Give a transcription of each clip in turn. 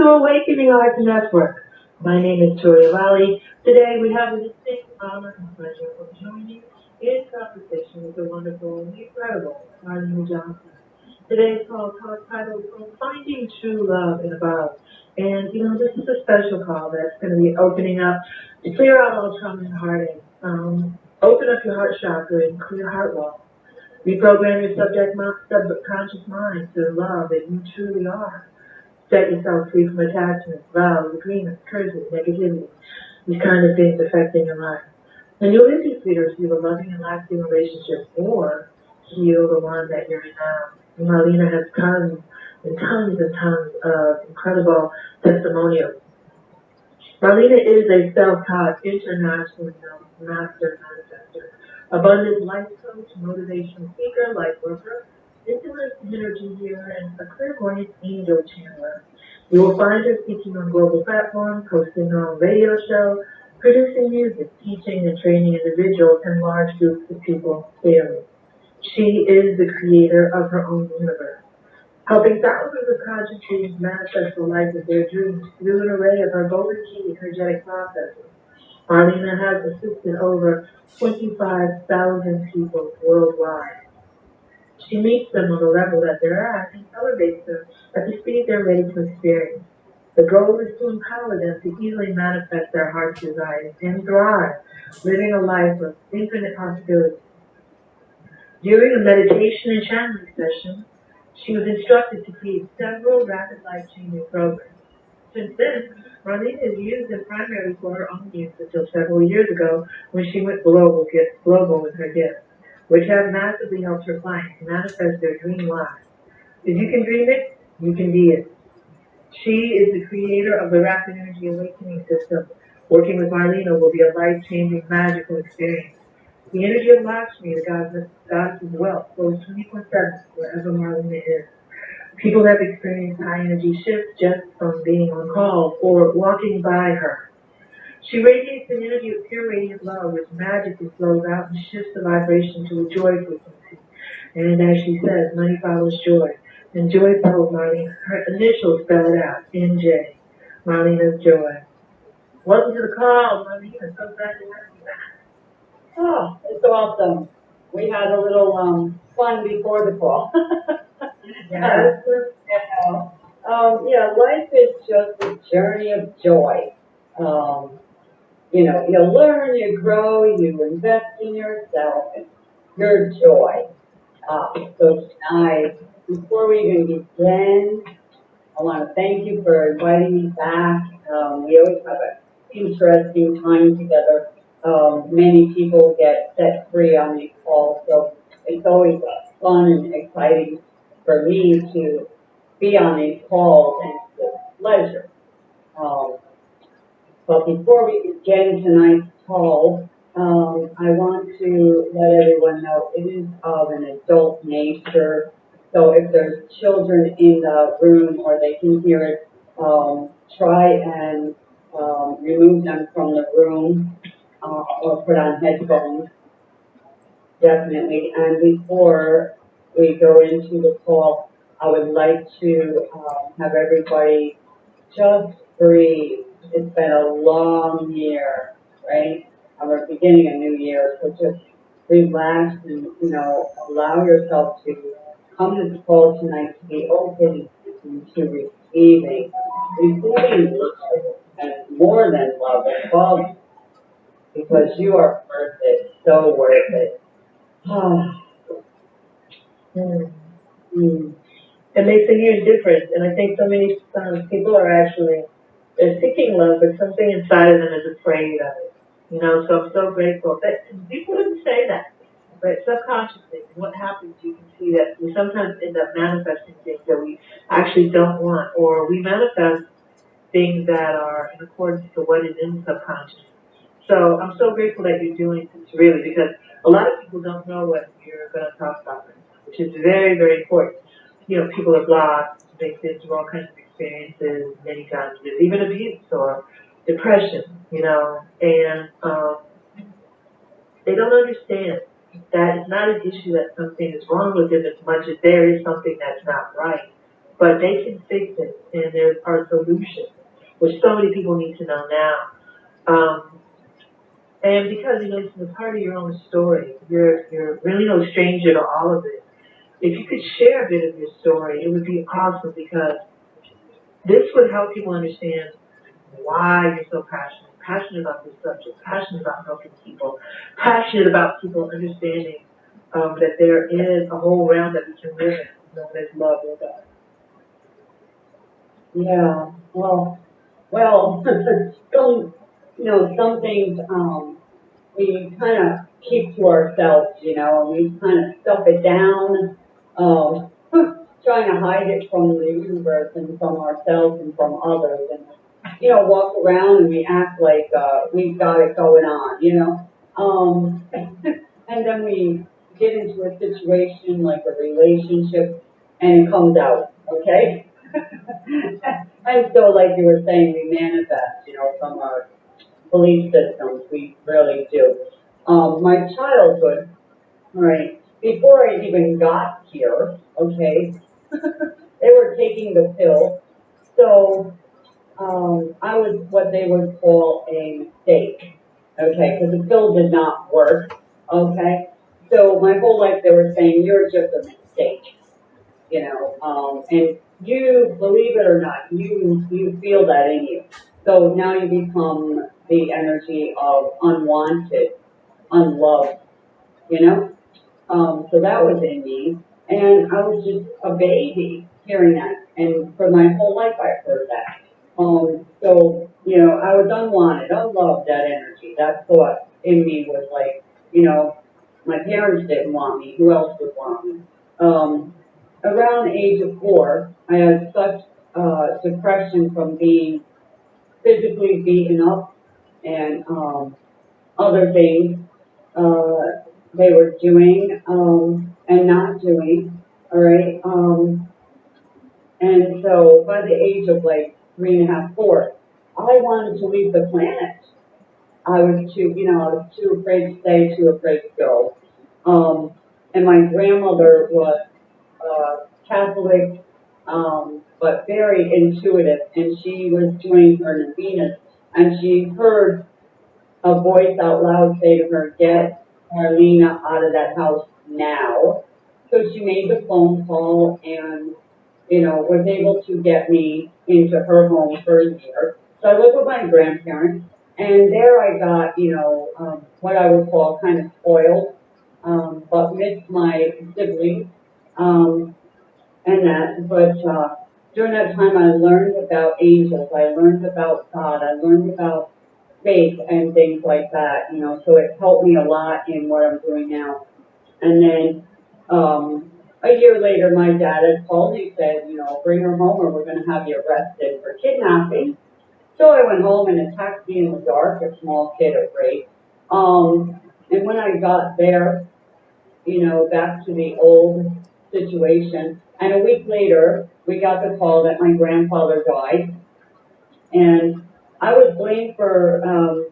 To Awakening Arts Network. My name is Toria Lally. Today we have the distinct honor and pleasure of joining in conversation with the wonderful and incredible Marlena Johnson. Today's call is titled From Finding True Love in Above. And, you know, this is a special call that's going to be opening up to clear out all trauma and heartache. Um, open up your heart chakra and clear heart wall. Reprogram your subject subconscious mind to love that you truly are. Set yourself free from attachments, vows, agreements, curses, negativity, these kind of things affecting your life. And you'll either receive a loving and lasting relationship or heal the one that you're um, in now. And Marlena has tons and tons and tons of incredible testimonials. Marlena is a self-taught, internationally known master manifester, abundant life coach, motivational speaker, life worker, intimate energy healer, and a clairvoyant angel channeler. You will find her speaking on global platforms, hosting her own radio show, producing music, teaching and training individuals and large groups of people daily. She is the creator of her own universe, helping thousands of conscious beings manifest the life of their dreams through an array of her golden key energetic processes. Marlena has assisted over 25,000 people worldwide. She meets them on the level that they're at and elevates them at the speed they're ready to experience. The goal is to empower them to easily manifest their heart's desires and thrive, living a life of infinite possibilities. During a meditation and channeling session, she was instructed to create several rapid life-changing programs. Since then, Marlena has used as primary for her own use until several years ago when she went global, global with her gifts which have massively helped her clients manifest their dream lives. If you can dream it, you can be it. She is the creator of the Rapid Energy Awakening System. Working with Marlena will be a life-changing, magical experience. The energy of Lakshmi, the goddess, goddess of wealth, flows 24-7 wherever Marlena is. People have experienced high energy shifts just from being on call or walking by her. She radiates an energy of pure radiant love, which magically flows out and shifts the vibration to a joy frequency. And as she says, money follows joy. And joy follows Marlene. Her initials spell it out, MJ. Marlena's joy. Welcome to the call, Marlena. So glad to have you back. Oh, it's awesome. We had a little um, fun before the call. yes. um, yeah, life is just a journey of joy. Um, you know, you learn, you grow, you invest in yourself and your joy. Uh, so tonight, before we even begin, I want to thank you for inviting me back. Um, we always have an interesting time together. Um, many people get set free on these calls, so it's always fun and exciting for me to be on these calls, and it's a pleasure. Um, but before we begin tonight's call, um, I want to let everyone know it is of an adult nature. So if there's children in the room or they can hear it, um, try and um, remove them from the room uh, or put on headphones. Definitely. And before we go into the call, I would like to um, have everybody just breathe it's been a long year, right? And we're beginning a new year, so just relax and, you know, allow yourself to come to the call tonight to be open to receiving, receiving and more than love and love because you are worth it, so worth it. mm. Mm. It makes a huge difference, and I think so many um, people are actually they're seeking love, but something inside of them is afraid of it. You know, so I'm so grateful that people didn't say that, but subconsciously, what happens, you can see that we sometimes end up manifesting things that we actually don't want, or we manifest things that are in accordance to what is in subconscious. So I'm so grateful that you're doing this really because a lot of people don't know what you're going to talk about, which is very, very important. You know, people are blocked, been through all kinds of experiences many times with even abuse or depression, you know, and um, they don't understand that it's not an issue that something is wrong with them as much as there is something that's not right. but they can fix it, and there are solutions, which so many people need to know now. Um, and because, you know, it's part of your own story, you're, you're really no stranger to all of it. If you could share a bit of your story, it would be awesome because this would help people understand why you're so passionate, passionate about this subject, passionate about helping people, passionate about people understanding um, that there is a whole realm that we can live in, known as love or God. Yeah, well, well, some, you know, some things, um, we kind of keep to ourselves, you know, and we kind of stuff it down, um, trying to hide it from the universe and from ourselves and from others and, you know, walk around and we act like, uh, we've got it going on, you know? Um, and then we get into a situation like a relationship and it comes out, okay? and so, like you were saying, we manifest, you know, from our belief systems. We really do. Um, my childhood, right, before I even got here, okay, they were taking the pill. So, um, I was what they would call a mistake, okay, because the pill did not work, okay? So my whole life they were saying, you're just a mistake, you know, um, and you, believe it or not, you, you feel that in you. So now you become the energy of unwanted, unloved, you know? Um, so that was in me, and I was just a baby hearing that, and for my whole life I've heard that. Um, so, you know, I was unwanted, unloved, that energy, that thought in me was like, you know, my parents didn't want me, who else would want me? Um, around the age of four, I had such, uh, depression from being physically beaten up and, um, other things, uh, they were doing, um, and not doing, alright, um, and so by the age of like three and a half, four, I wanted to leave the planet. I was too, you know, I was too afraid to stay, too afraid to go. Um, and my grandmother was, uh, Catholic, um, but very intuitive, and she was doing her novenas, and she heard a voice out loud say to her, get Marlena out of that house now. So she made the phone call and, you know, was able to get me into her home for a year. So I lived with my grandparents, and there I got, you know, um, what I would call kind of spoiled, um, but missed my siblings, um, and that, but, uh, during that time I learned about angels, I learned about God, I learned about faith and things like that, you know, so it helped me a lot in what I'm doing now. And then, um, a year later, my dad had called me, said, you know, bring her home or we're gonna have you arrested for kidnapping. So I went home in a taxi in the dark, a small kid afraid. Um, and when I got there, you know, back to the old situation, and a week later, we got the call that my grandfather died. And I was blamed for, um,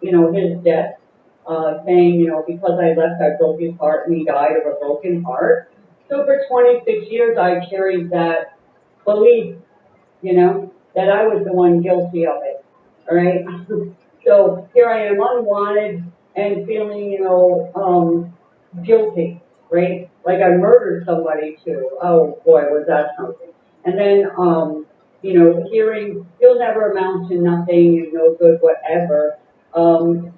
you know, his death, uh, saying, you know, because I left, I broke his heart and he died of a broken heart. So for twenty-six years, I carried that belief, you know, that I was the one guilty of it, alright? So here I am unwanted and feeling, you know, um, guilty, right? Like I murdered somebody too. Oh boy, was that something. And then, um, you know, hearing, you'll never amount to nothing, you're no good, whatever. Um,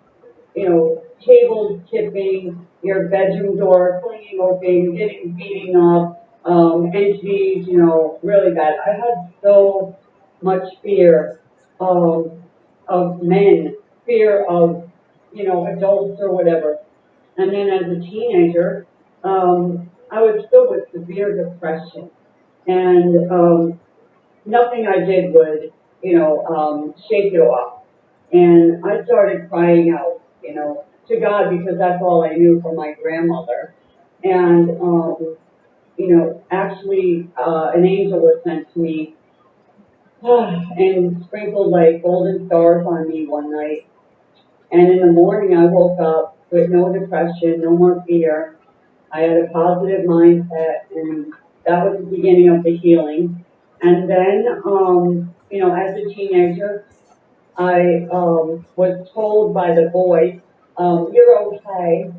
you know, tables tipping, your bedroom door flinging open, getting beating up, um, entities, you know, really bad. I had so much fear of, of men, fear of, you know, adults or whatever. And then as a teenager, um, I was filled with severe depression. And, um, nothing I did would, you know, um, shake it off. And I started crying out, you know, to God because that's all I knew from my grandmother. And, um, you know, actually, uh, an angel was sent to me and sprinkled like golden stars on me one night. And in the morning, I woke up with no depression, no more fear. I had a positive mindset, and that was the beginning of the healing. And then, um, you know, as a teenager, I, um, was told by the boys, um, you're okay,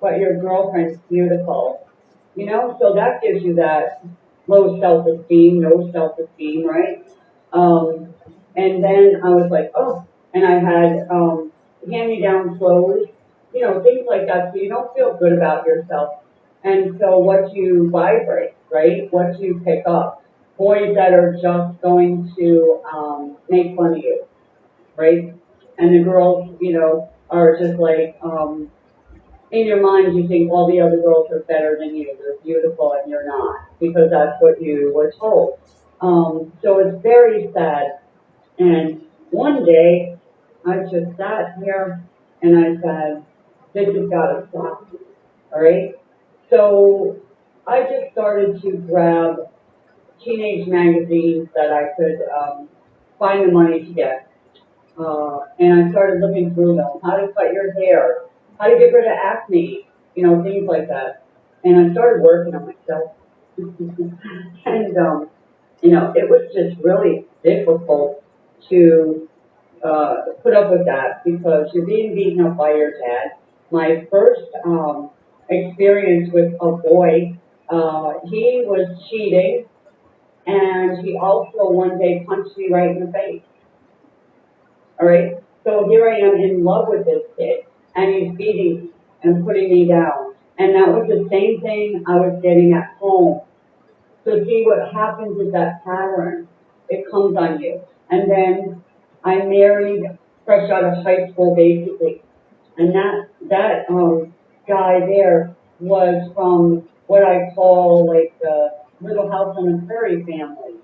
but your girlfriend's beautiful. You know, so that gives you that low self-esteem, no self-esteem, right? Um, and then I was like, oh, and I had, um, hand-me-down clothes, you know, things like that, so you don't feel good about yourself. And so what you vibrate, right? What you pick up. Boys that are just going to, um, make fun of you, right? And the girls, you know, are just like, um, in your mind, you think all the other girls are better than you. They're beautiful and you're not, because that's what you were told. Um, so it's very sad. And one day, I just sat here and I said, this has got to stop. All right? So I just started to grab teenage magazines that I could um, find the money to get. Uh, and I started looking through them. How to cut your hair, how to get rid of acne, you know, things like that. And I started working on myself. and, um, you know, it was just really difficult to uh, put up with that because you're being beaten up by your dad. My first um, experience with a boy, uh, he was cheating and he also one day punched me right in the face. All right, so here I am in love with this kid and he's beating and putting me down. And that was the same thing I was getting at home. So see what happens is that pattern, it comes on you. And then I married fresh out of high school basically. And that, that, um, guy there was from what I call like the Little House on the Prairie family.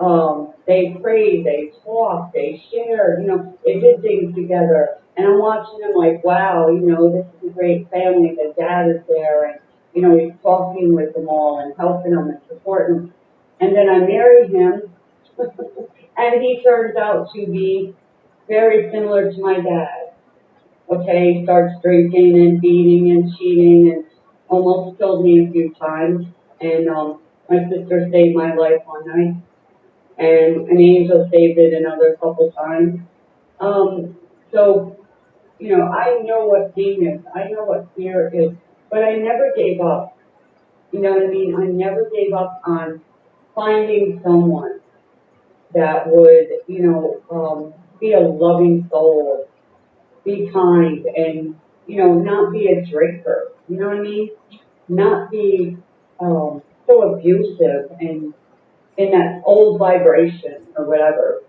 Um, they prayed, they talked, they shared, you know, they did things together. And I'm watching them like, wow, you know, this is a great family. The dad is there and, you know, he's talking with them all and helping them and supporting them. And then I married him and he turns out to be very similar to my dad. Okay, he starts drinking and beating and cheating and almost killed me a few times. And um, my sister saved my life one night, and an angel saved it another couple times. Um, so, you know, I know what pain is. I know what fear is, but I never gave up. You know what I mean? I never gave up on finding someone that would, you know, um, be a loving soul, be kind, and you know, not be a drinker. You know what I mean? Not be um, so abusive and in that old vibration or whatever.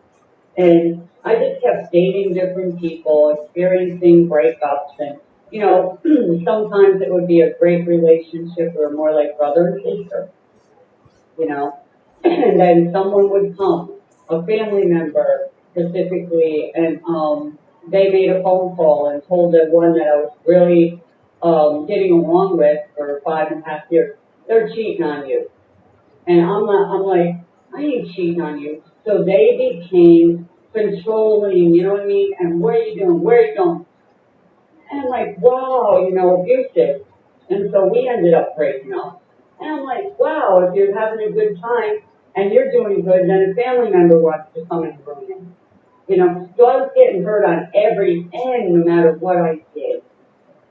And I just kept dating different people, experiencing breakups, and you know, sometimes it would be a great relationship or more like brother and sister. You know, and then someone would come, a family member specifically, and um, they made a phone call and told the one that I was really um, getting along with for five and a half years, they're cheating on you. And I'm I'm like, I ain't cheating on you. So they became controlling, you know what I mean? And where are you doing? Where are you going? And I'm like, wow, you know, abusive. And so we ended up breaking up. And I'm like, wow, if you're having a good time and you're doing good, then a family member wants to come and ruin it. You know, so I was getting hurt on every end, no matter what I did.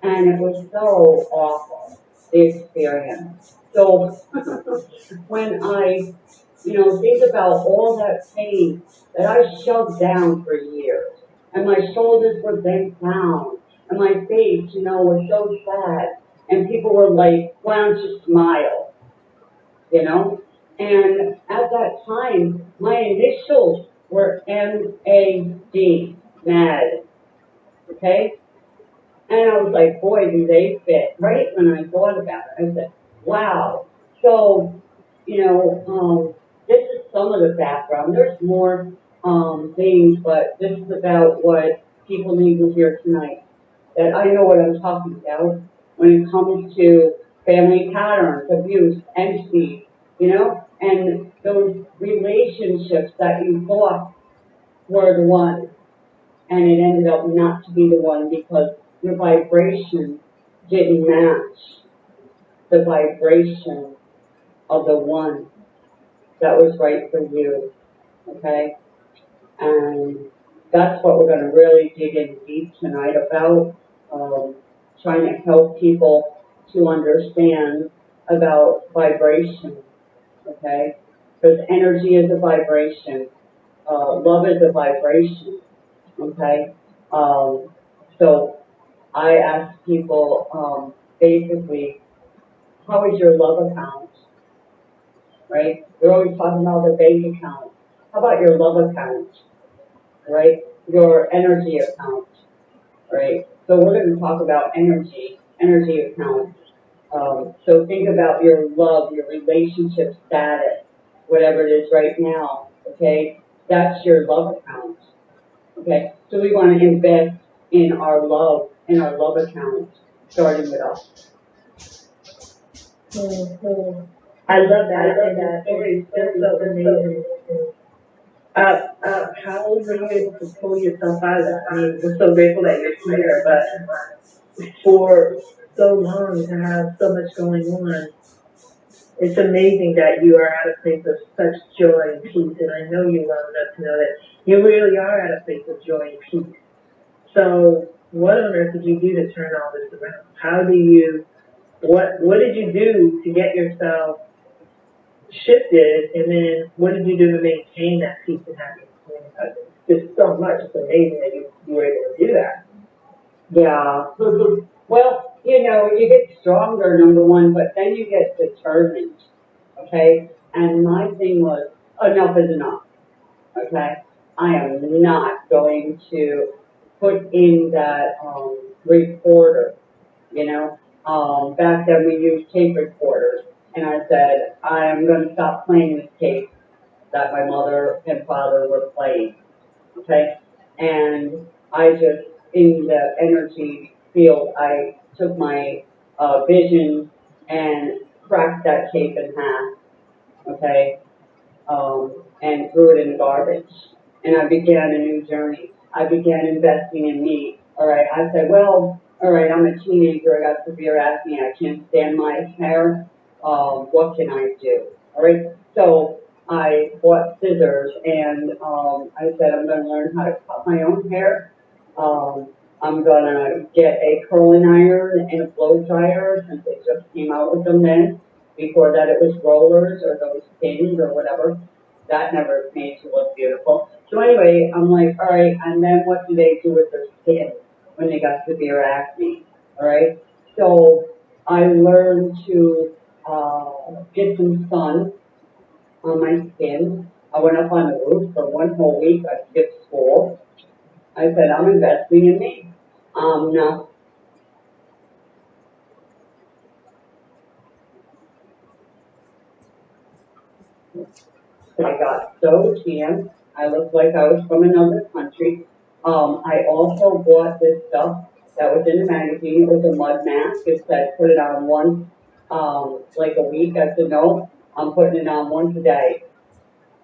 And it was so awful, the experience. So when I, you know, think about all that pain that I shoved down for years, and my shoulders were bent down, and my face, you know, was so sad, and people were like, why don't you smile? You know? And at that time, my initials were M-A-D, mad. Okay? And I was like, boy, do they fit. Right when I thought about it, I said, wow. So, you know, um, this is some of the background. There's more um, things, but this is about what people need to hear tonight. That I know what I'm talking about when it comes to family patterns, abuse, envy, you know, and those relationships that you thought were the one, and it ended up not to be the one because your vibration didn't match the vibration of the one that was right for you, okay? And that's what we're gonna really dig in deep tonight about, um, trying to help people to understand about vibration, okay? Because energy is a vibration, uh, love is a vibration, okay? Um, so I ask people, um, basically, how is your love account? Right? We're always talking about the bank account. How about your love account? Right? Your energy account. Right? So we're going to talk about energy, energy account. Um, so think about your love, your relationship status, whatever it is right now. Okay? That's your love account. Okay? So we want to invest in our love, in our love account, starting with us. I love that, and that story is just so amazing. Uh, uh, how were you able to pull yourself out of that? I mean, we're so grateful that you're here, but for so long to have so much going on, it's amazing that you are at a place of such joy and peace, and I know you well enough to know that you really are at a place of joy and peace. So, what on earth did you do to turn all this around? How do you, what, what did you do to get yourself shifted, and then what did you do to maintain that peace and happiness? There's so much, it's amazing that you, you were able to do that. Yeah. Well, you know, you get stronger, number one, but then you get determined, okay? And my thing was, enough is enough, okay? I am not going to put in that, um, recorder, you know? Um, back then we used tape recorders, and I said, I am gonna stop playing this tape that my mother and father were playing, okay? And I just, in the energy field, I took my, uh, vision and cracked that tape in half, okay? Um, and threw it in the garbage. And I began a new journey. I began investing in me. All right, I said, well, all right, I'm a teenager, I got severe acne, I can't stand my hair. Um, what can I do? All right, so I bought scissors and, um, I said, I'm gonna learn how to cut my own hair. Um, I'm gonna get a curling iron and a blow dryer since they just came out with them then. Before that, it was rollers or those pins or whatever. That never made you look beautiful. So anyway, I'm like, all right, and then what do they do with their skin when they got severe acne? All right, so I learned to uh, get some sun on my skin. I went up on the roof for one whole week. I skipped school. I said, I'm investing in me. Um, now, I got so tan. I looked like I was from another country. Um, I also bought this stuff that was in the magazine. It was a mud mask. It said put it on one, um, like a week. I said, no, I'm putting it on once a day.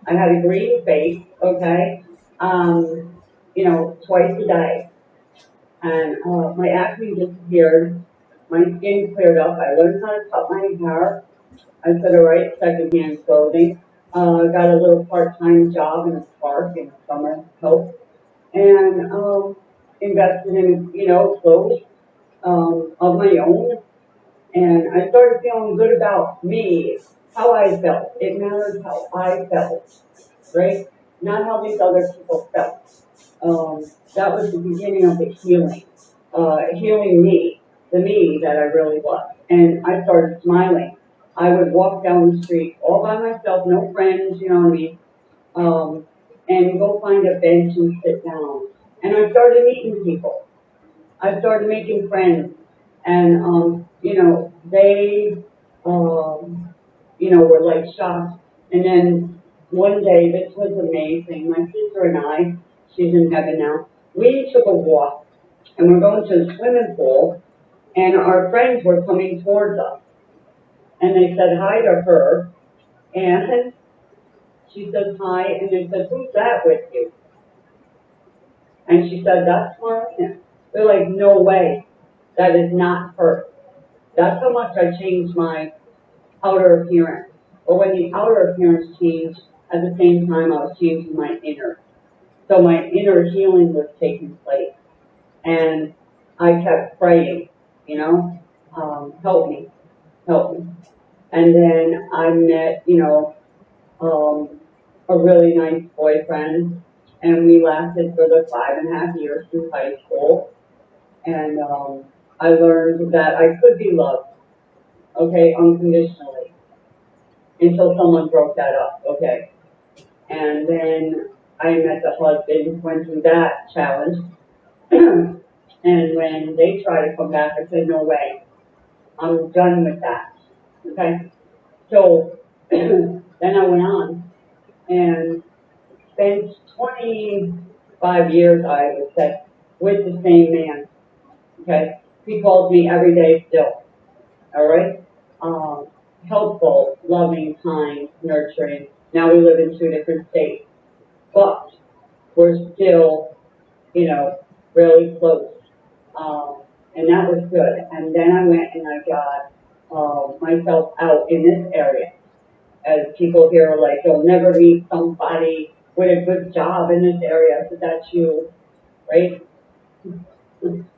I had a green face, okay? Um, you know, twice a day. And, uh, my acne disappeared. My skin cleared up. I learned how to cut my hair. I said, all right, secondhand clothing. Uh, got a little part-time job in a park in the summer, help. And, um, invested in, you know, clothes, um, of my own. And I started feeling good about me, how I felt. It mattered how I felt, right? Not how these other people felt. Um, that was the beginning of the healing, uh, healing me, the me that I really was. And I started smiling. I would walk down the street all by myself, no friends, you know what I mean? Um, and go find a bench and sit down. And I started meeting people. I started making friends. And, um, you know, they, um, you know, were like shocked. And then one day, this was amazing. My sister and I, she's in heaven now, we took a walk and we're going to the swimming pool and our friends were coming towards us. And they said hi to her and she says hi and they said, who's that with you? And she said, that's Marlena. They're like, no way. That is not her. That's how much I changed my outer appearance. But when the outer appearance changed, at the same time, I was changing my inner. So my inner healing was taking place. And I kept praying, you know, um, help me, help me. And then I met, you know, um, a really nice boyfriend, and we lasted for the five and a half years through high school. And um, I learned that I could be loved, okay, unconditionally, until someone broke that up, okay. And then I met the husband, went through that challenge. and when they tried to come back, I said, no way. I'm done with that. Okay? So then I went on and spent 25 years, I would say, with the same man. Okay? He calls me every day still. All right? Um, helpful, loving, kind, nurturing. Now we live in two different states but we're still, you know, really close. Um, and that was good. And then I went and I got uh, myself out in this area. As people here are like, you'll never meet somebody with a good job in this area. Said, that's you, right?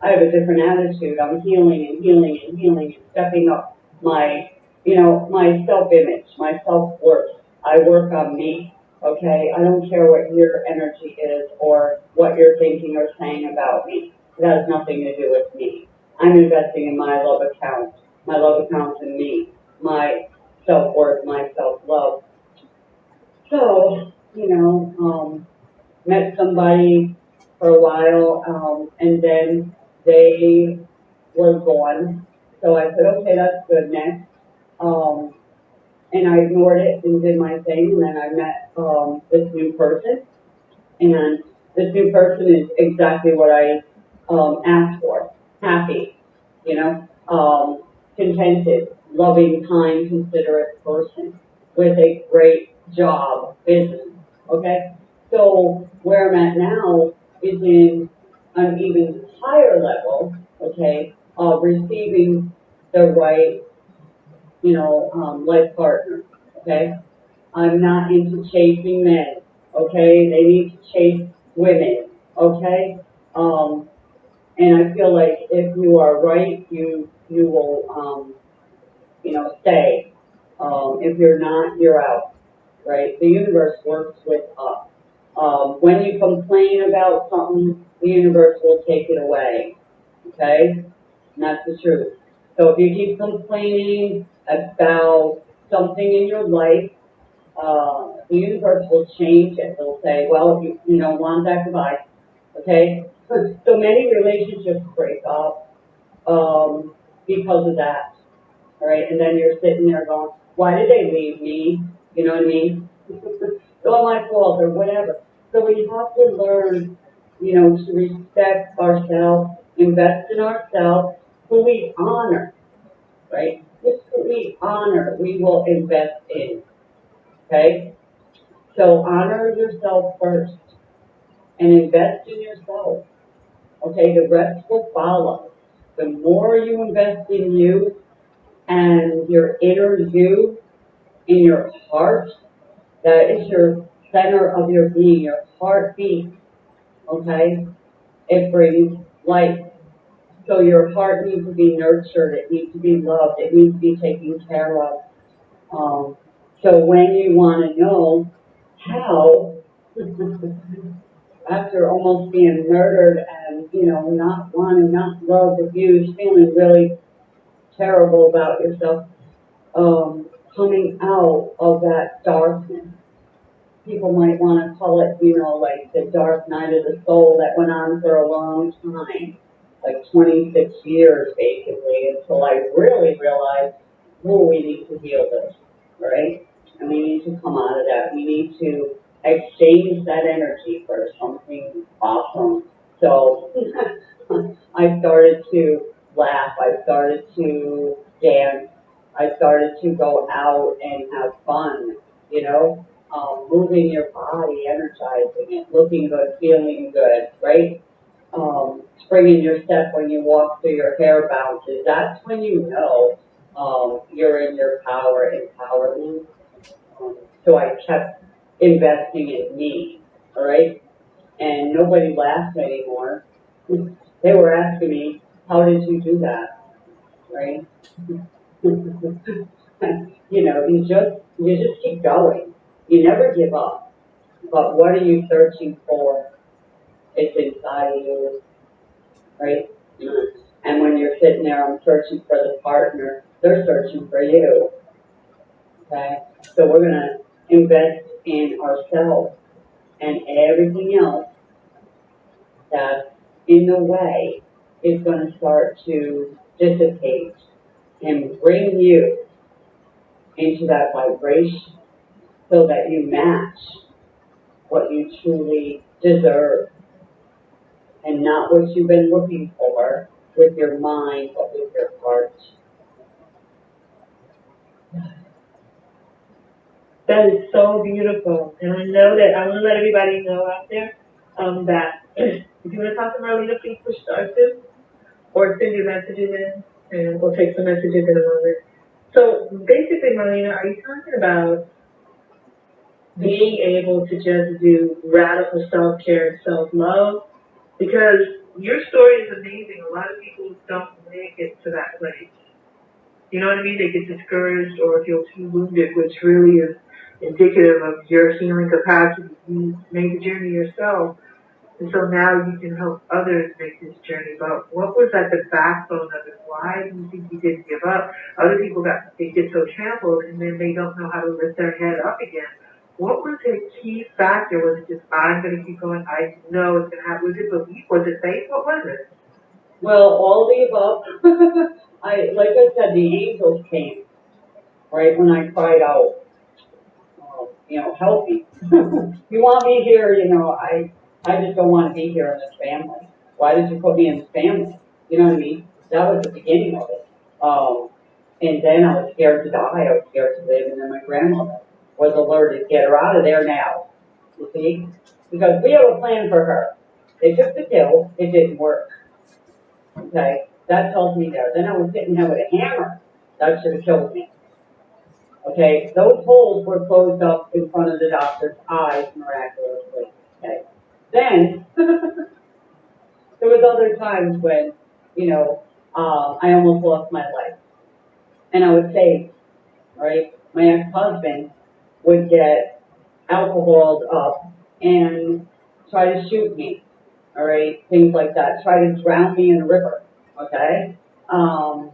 I have a different attitude. I'm healing and healing and healing and stepping up my, you know, my self-image, my self-worth. I work on me. Okay, I don't care what your energy is or what you're thinking or saying about me. It has nothing to do with me. I'm investing in my love account, my love account in me, my self-worth, my self-love. So, you know, um, met somebody for a while, um, and then they were gone. So I said, okay, that's good, next. Um, and I ignored it and did my thing, and then I met, um, this new person. And this new person is exactly what I, um, asked for, happy, you know, um, contented, loving, kind, considerate person with a great job, business, okay? So where I'm at now is in an even higher level, okay, of receiving the right you know, um, life partner, okay? I'm not into chasing men, okay? They need to chase women, okay? Um, and I feel like if you are right, you, you will, um, you know, stay. Um, if you're not, you're out, right? The universe works with us. Um, when you complain about something, the universe will take it away, okay? And that's the truth. So if you keep complaining about something in your life, uh, the universe will change it. It'll say, well, you, you don't want that, goodbye. Okay? So many relationships break up, um, because of that. Right? And then you're sitting there going, why did they leave me? You know what I mean? It's all my fault or whatever. So we have to learn, you know, to respect ourselves, invest in ourselves, who we honor, right? Just who we honor, we will invest in, okay? So honor yourself first and invest in yourself, okay? The rest will follow. The more you invest in you and your inner you, in your heart, that is your center of your being, your heartbeat, okay? It brings life. So your heart needs to be nurtured, it needs to be loved, it needs to be taken care of. Um, so when you want to know how, after almost being murdered and, you know, not wanting, not loved, abused, feeling really terrible about yourself, um, coming out of that darkness. People might want to call it, you know, like the dark night of the soul that went on for a long time, like 26 years basically, until I really realized, oh, we need to heal this, right? And we need to come out of that. We need to exchange that energy for something awesome. So I started to laugh. I started to dance. I started to go out and have fun, you know, um, moving your body, energizing it, looking good, feeling good, right? Um, springing your step when you walk through your hair bounces. That's when you know um, you're in your power, empowerment. So I kept investing in me, all right? And nobody laughed anymore. They were asking me, how did you do that, right? You know, you just, you just keep going. You never give up. But what are you searching for? It's inside of you, right? And when you're sitting there, I'm searching for the partner, they're searching for you. Okay? So we're gonna invest in ourselves and everything else that's in the way is gonna start to dissipate and bring you into that vibration so that you match what you truly deserve and not what you've been looking for with your mind, but with your heart. That is so beautiful, and I know that, I wanna let everybody know out there, um, that if you wanna talk to Marlena, please push star two, or send your messages in, and we'll take some messages in a moment. So, basically, Marlena, are you talking about being able to just do radical self-care and self-love? Because your story is amazing, a lot of people don't make it to that place. You know what I mean? They get discouraged or feel too wounded, which really is indicative of your healing capacity. You made the journey yourself, and so now you can help others make this journey. But what was at the backbone of it? Why do you think you didn't give up? Other people got they get so trampled, and then they don't know how to lift their head up again. What was the key factor? Was it just I'm going to keep going? I know it's going to happen. Was it belief? Was it faith? What was it? Well, all the above. I, like I said, the angels came, right, when I cried out, uh, you know, help me. you want me here, you know, I, I just don't want to be here in this family. Why did you put me in this family? You know what I mean? That was the beginning of it. Um, and then I was scared to die. I was scared to live. And then my grandmother was alerted, get her out of there now. You see? Because we have a plan for her. They took the pill. It didn't work. Okay? That tells me there. Then I was sitting there with a hammer. That should have killed me. Okay? Those holes were closed up in front of the doctor's eyes miraculously. Okay? Then, there was other times when, you know, um, I almost lost my life. And I was saved, right? My ex-husband would get alcoholed up and try to shoot me, all right? Things like that. Try to drown me in a river, okay? Um,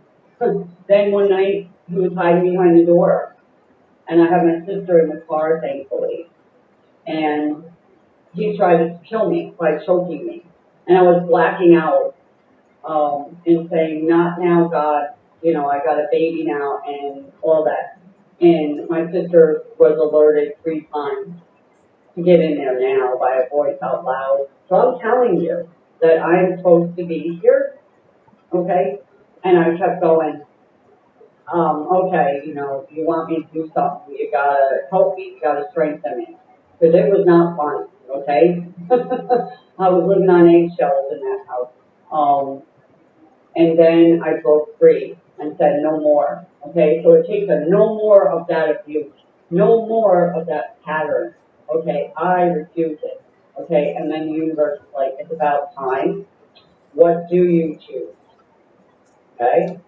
then one night, he was hiding behind the door. And I have my sister in the car, thankfully. And he tried to kill me by choking me. And I was blacking out, um, and saying, not now, God, you know, I got a baby now and all that. And my sister was alerted three times to get in there now by a voice out loud. So I'm telling you that I'm supposed to be here, okay? And I kept going, um, okay, you know, you want me to do something, you gotta help me, you gotta strengthen me. Cause it was not fun, okay? I was living on eggshells in that house. Um, and then I broke free and said no more, okay? So it takes a no more of that abuse, no more of that pattern, okay? I refuse it, okay? And then the universe is like, it's about time. What do you choose? Okay?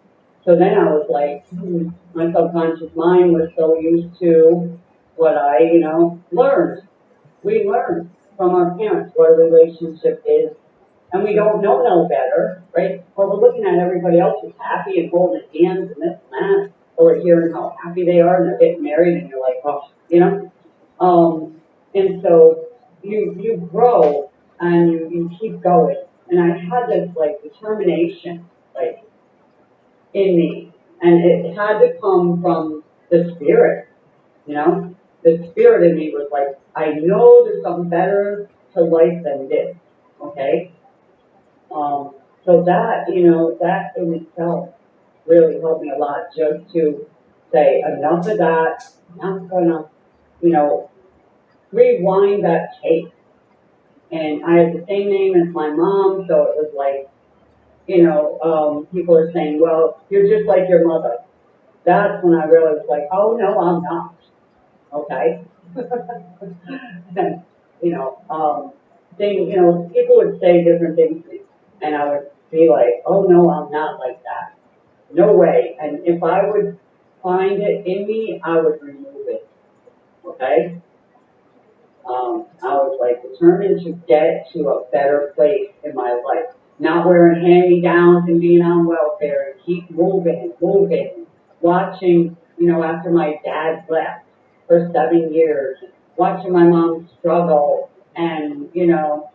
So then I was like, hmm, my subconscious mind was so used to what I, you know, learned. We learn from our parents what a relationship is, and we don't know no better, right? But we're looking at everybody else who's happy and holding hands and this and that, or we're hearing how happy they are and they're getting married, and you're like, oh, you know? Um, and so you, you grow and you, you keep going. And I had this like determination, like, in me. And it had to come from the spirit, you know? The spirit in me was like, I know there's something better to life than this, okay? Um, so that, you know, that in itself really helped me a lot just to say enough of that, not gonna, you know, rewind that tape. And I had the same name as my mom, so it was like, you know, um, people are saying, well, you're just like your mother. That's when I was like, oh no, I'm not. Okay? And, you know, um, thing, you know, people would say different things, and I would be like, oh, no, I'm not like that. No way, and if I would find it in me, I would remove it, okay? Um, I was like determined to get to a better place in my life, not wearing hand-me-downs and being on welfare, and keep moving, moving, watching, you know, after my dad left for seven years, watching my mom struggle, and, you know,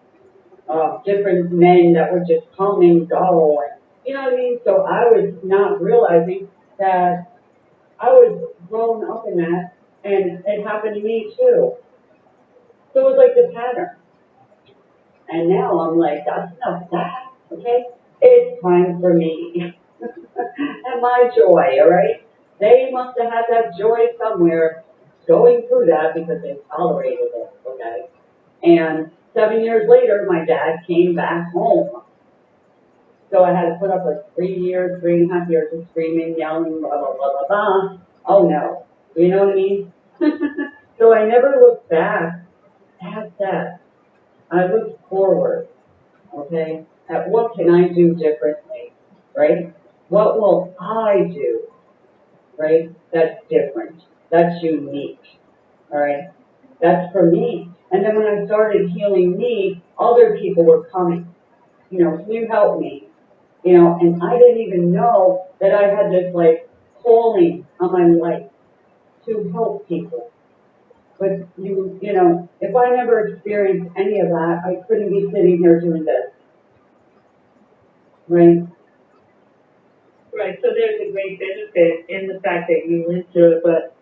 uh, different men that would just come and go, and, you know what I mean? So I was not realizing that I was grown up in that, and it happened to me too. So it was like the pattern. And now I'm like, that's enough that, okay? It's time for me. and my joy, all right? They must have had that joy somewhere going through that because they tolerated it, okay? And seven years later, my dad came back home. So I had to put up with three years, three and a half years of screaming, yelling, blah, blah, blah, blah, blah. Oh no. You know what I mean? so I never looked back at that. I looked forward, okay, at what can I do differently, right? What will I do, right? That's different. That's unique, all right? That's for me. And then when I started healing me, other people were coming. You know, can you help me? You know, and I didn't even know that I had this like calling on my life to help people. But you, you know, if I never experienced any of that, I couldn't be sitting here doing this. Right? Right, so there's a great benefit in the fact that you went through it, but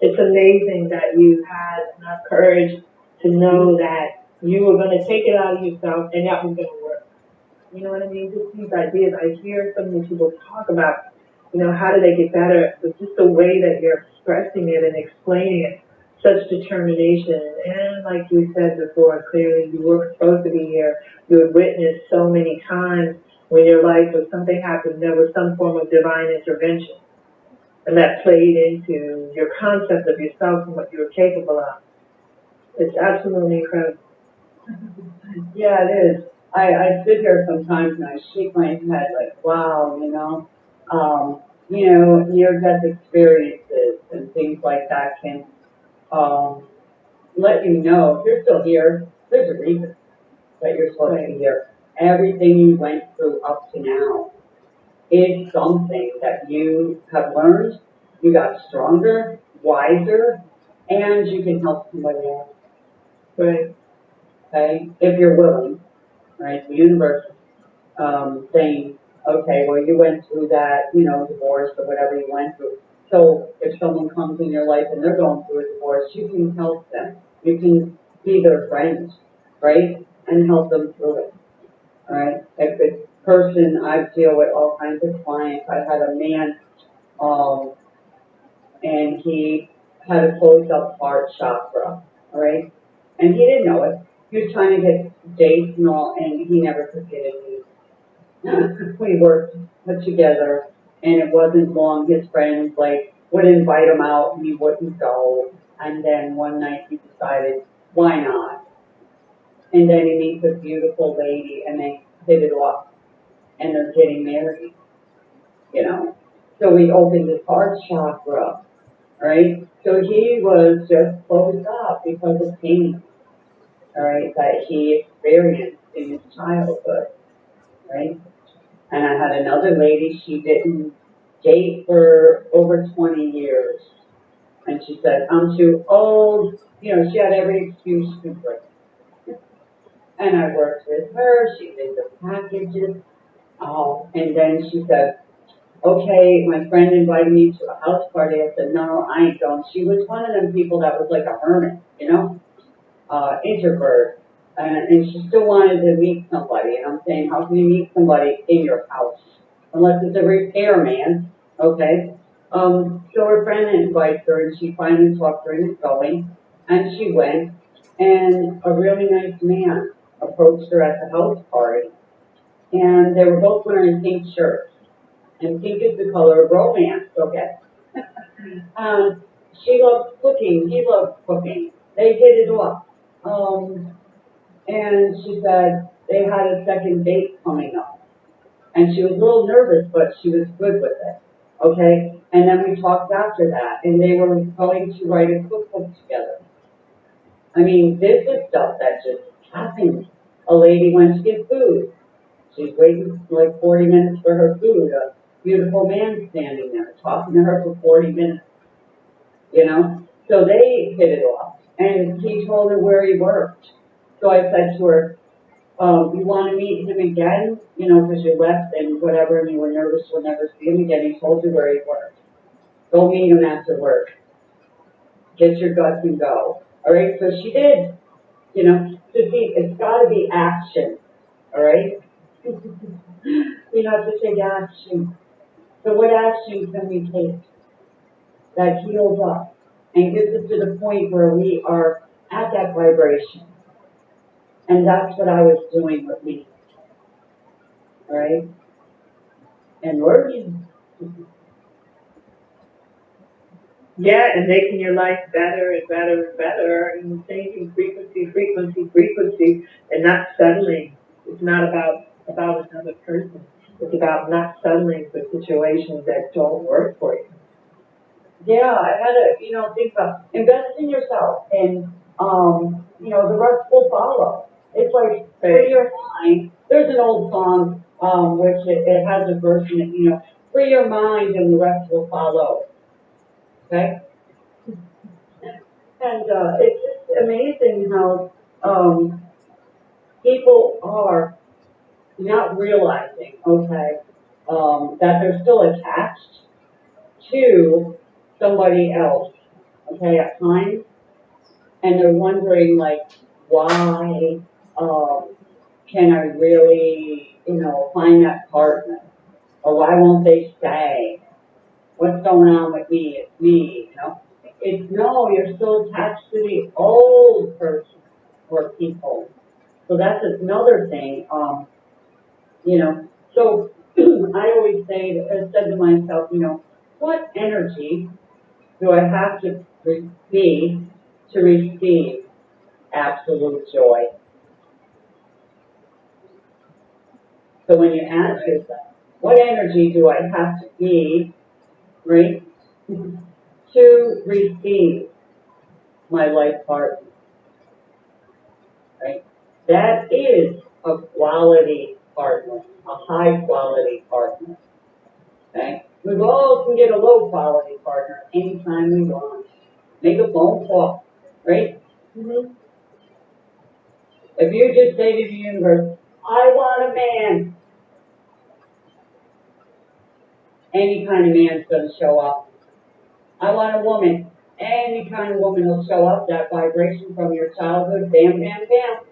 it's amazing that you had enough courage to know that you were gonna take it out of yourself and that was gonna work. You know what I mean? Just these ideas, I hear so many people talk about, you know, how do they get better, but just the way that you're expressing it and explaining it, such determination. And like you said before, clearly you were supposed to be here. You had witnessed so many times when your life or something happened, there was some form of divine intervention. And that played into your concept of yourself and what you were capable of. It's absolutely incredible. Yeah, it is. I, I sit here sometimes and I shake my head like, wow, you know, um, you know, near-death experiences and things like that can, um, let you know if you're still here, there's a reason that you're supposed to be here. Everything you went through up to now is something that you have learned, you got stronger, wiser, and you can help somebody else Right. okay, if you're willing, right, the universe, um, saying, okay, well, you went through that, you know, divorce or whatever you went through. So if someone comes in your life and they're going through a divorce, you can help them. You can be their friend, right, and help them through it, all right? If the person, I deal with all kinds of clients, I had a man, um, and he had a closed up heart chakra, right? And he didn't know it. He was trying to get dates and all, and he never could get it. we worked together, and it wasn't long. His friends like would invite him out, and he wouldn't go. And then one night he decided, why not? And then he meets a beautiful lady, and they hit it off, and they're getting married. You know, so we opened his heart chakra, right? So he was just closed up because of pain all right, that he experienced in his childhood, right? And I had another lady, she didn't date for over 20 years. And she said, I'm too old. You know, she had every excuse to break. And I worked with her, she did the packages. Oh, and then she said, okay, my friend invited me to a house party. I said, no, I ain't going. She was one of them people that was like a hermit, you know? uh, introvert, and, and she still wanted to meet somebody. And I'm saying, how can you meet somebody in your house unless it's a repairman? Okay. Um, so her friend invites her, and she finally talked her into going, and she went. And a really nice man approached her at the house party, and they were both wearing pink shirts, and pink is the color of romance. Okay. um, she loved cooking, he loved cooking. They hit it off. Um, and she said they had a second date coming up. And she was a little nervous, but she was good with it. Okay? And then we talked after that, and they were going to write a cookbook together. I mean, this is stuff that just happens. A lady went to get food. She's waiting like forty minutes for her food. A beautiful man standing there talking to her for forty minutes. You know? So they hit it off. And he told her where he worked. So I said to her, um, you want to meet him again? You know, because you left and whatever, and you were nervous we'll never see him again. He told you where he worked. Go meet him after work. Get your guts and go. All right, so she did. You know, to see, it's got to be action. All right? We have to take action. So what action can we take that heals us and gets us to the point where we are at that vibration? And that's what I was doing with me. Right? And working. Yeah, and making your life better and better and better, and changing frequency, frequency, frequency, and not settling. It's not about about another person. It's about not settling for situations that don't work for you. Yeah, I had to, you know, think about invest in yourself, and um, you know, the rest will follow. It's like free your mind. There's an old song, um, which it, it has a verse in it, you know, free your mind, and the rest will follow. Okay. And uh, it's just amazing how um, people are not realizing, okay, um, that they're still attached to somebody else, okay, at times, and they're wondering, like, why um, can I really, you know, find that partner? Or why won't they stay? What's going on with me? It's me, you know? It's no, you're still attached to the old person or people. So that's another thing. Um, you know, so I always say, I said to myself, you know, what energy do I have to be to receive absolute joy? So when you ask yourself, what energy do I have to be, right, to receive my life partner? Right? That is a quality partner, a high quality partner. Okay? We all can get a low quality partner anytime we want. Make a phone call, right? Mm-hmm. If you just say to the universe, I want a man, any kind of man's gonna show up. I want a woman, any kind of woman will show up, that vibration from your childhood, bam, bam, bam.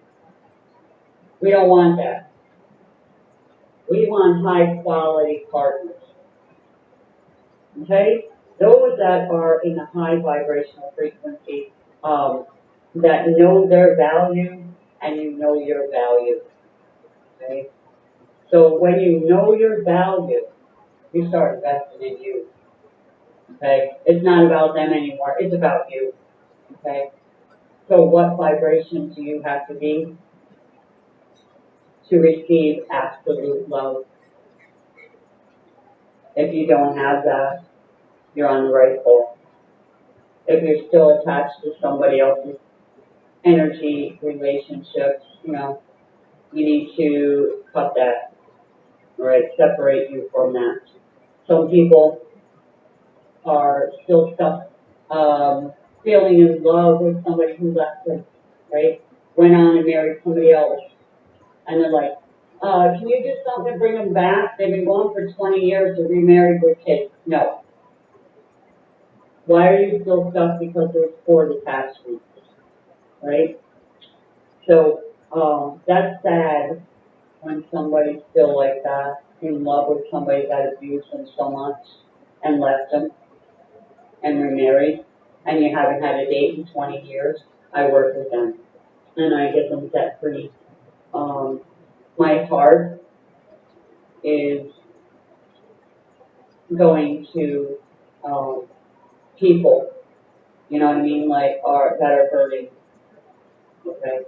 We don't want that. We want high quality partners. Okay? Those that are in a high vibrational frequency, um, that know their value and you know your value. Okay? So when you know your value, you start investing in you. Okay? It's not about them anymore, it's about you. Okay? So what vibration do you have to be to receive absolute love? If you don't have that, you're on the right course. If you're still attached to somebody else's energy, relationships, you know, you need to cut that, right? Separate you from that. Some people are still stuck, um, feeling in love with somebody who left them, right? Went on and married somebody else. And they're like, uh, can you do something to bring them back? They've been gone for twenty years, they're remarried with kids. No. Why are you still stuck? Because there's poor attachment, right? So, um, that's sad when somebody's still like that, in love with somebody that abused them so much and left them and remarried, and you haven't had a date in twenty years. I work with them and I get them set free. Um, my heart is going to um, people You know what I mean? Like, are, that are hurting. Okay?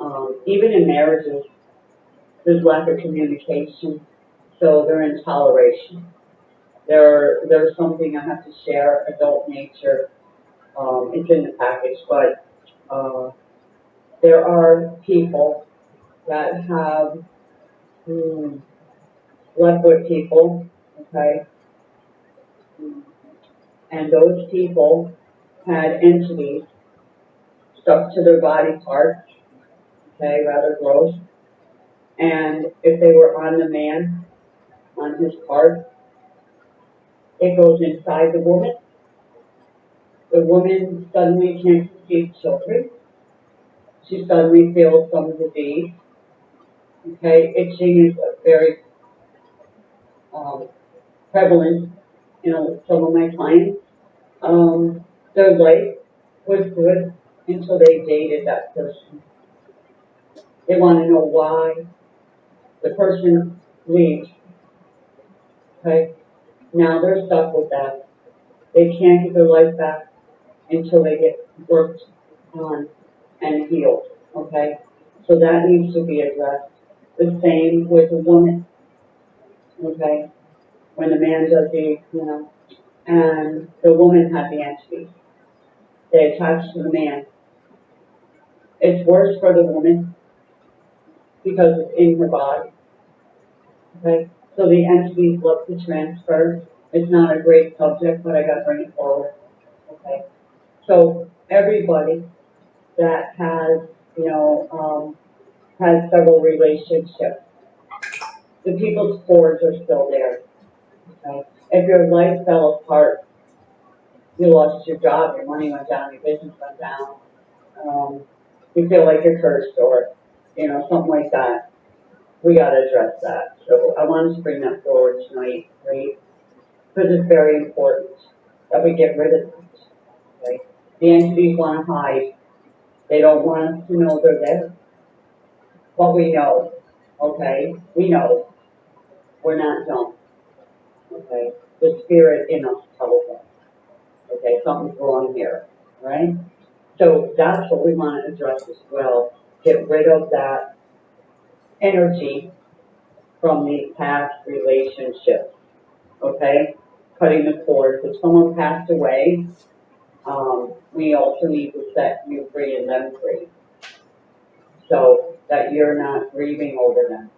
Um, even in marriages, there's lack of communication, so they're in toleration. There, there's something I have to share, adult nature, um, it's in the package, but, uh, there are people that have, hmm, left with people, okay? And those people had entities stuck to their body parts, okay, rather gross. And if they were on the man, on his part, it goes inside the woman. The woman suddenly can't conceive children. She suddenly feels some disease. Okay, itching is very um, prevalent, you know, some of my clients. Um, their life was good until they dated that person. They want to know why the person leaves. Okay, now they're stuck with that. They can't get their life back until they get worked on and healed. Okay, so that needs to be addressed. The same with a woman. Okay, when the man does the, you know, and the woman had the entity. They attach to the man. It's worse for the woman because it's in her body. Okay, so the entities look to transfer. It's not a great subject, but I gotta bring it forward. Okay, so everybody that has, you know, um, has several relationships, the people's cords are still there. Okay, if your life fell apart, you lost your job, your money went down, your business went down, um, you feel like you're cursed or, you know, something like that. We gotta address that. So I wanted to bring that forward tonight, right? Because it's very important that we get rid of it. Okay? The entities wanna hide. They don't want us to know they're there. But we know, okay? We know. We're not dumb. Okay? The spirit in us tells us. Okay, something's wrong here, right? So that's what we want to address as well. Get rid of that energy from these past relationships. Okay? Cutting the cords. If someone passed away, um, we also need to set you free and them free. So that you're not grieving over them.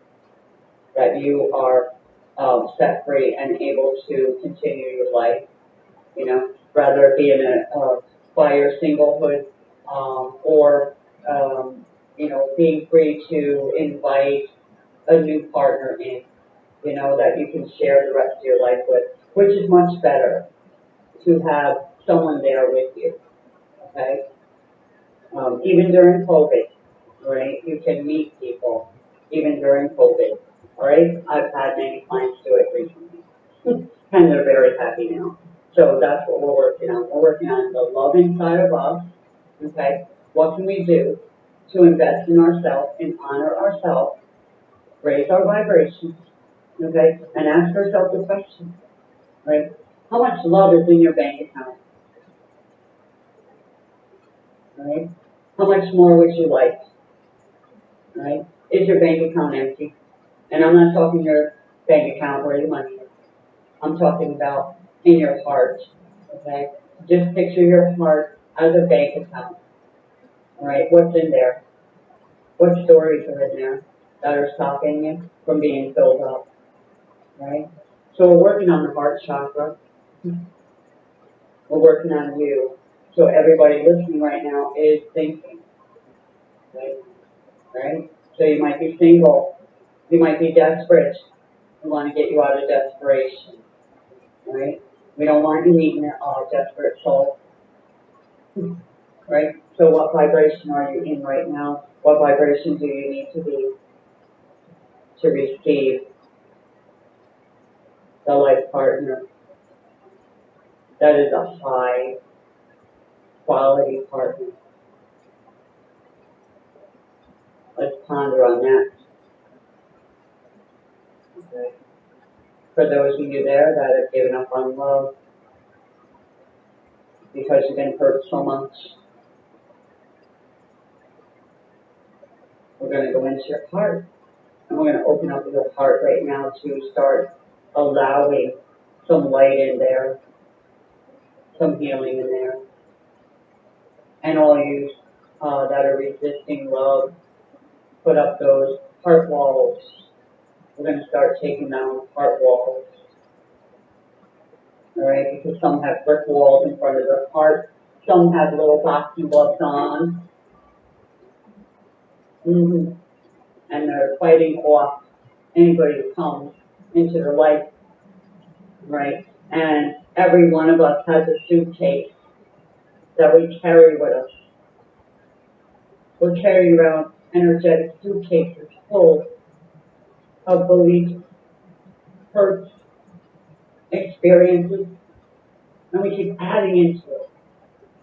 That you are um, set free and able to continue your life. You know, rather it be in a, uh, by singlehood, um, or, um, you know, being free to invite a new partner in, you know, that you can share the rest of your life with, which is much better to have someone there with you, okay? Um, even during COVID, right, you can meet people, even during COVID, right? I've had many clients do it recently, and they're very happy now. So that's what we're working on. We're working on the love inside of us. Okay, what can we do to invest in ourselves and honor ourselves, raise our vibrations, okay, and ask ourselves the question, right? How much love is in your bank account? Right? How much more would you like? Right? Is your bank account empty? And I'm not talking your bank account where your money is. I'm talking about in your heart, okay? Just picture your heart as a bank account, right? What's in there? What stories are in there that are stopping you from being filled up, right? So we're working on the heart chakra. We're working on you. So everybody listening right now is thinking, right? Right? So you might be single. You might be desperate. We want to get you out of desperation, right? We don't want you meeting a uh, desperate soul. Right? So what vibration are you in right now? What vibration do you need to be to receive the life partner? That is a high quality partner. Let's ponder on that. For those of you there that have given up on love. because you've been hurt so much. We're gonna go into your heart, and we're gonna open up your heart right now to start allowing some light in there, some healing in there. And all you, uh, that are resisting love, put up those heart walls. We're gonna start taking down heart walls. Alright, because some have brick walls in front of their heart, some have little boxing gloves on. hmm And they're fighting off anybody who comes into their life, right? And every one of us has a suitcase that we carry with us. We're carrying around energetic suitcases full of beliefs, hurts, experiences, and we keep adding into it.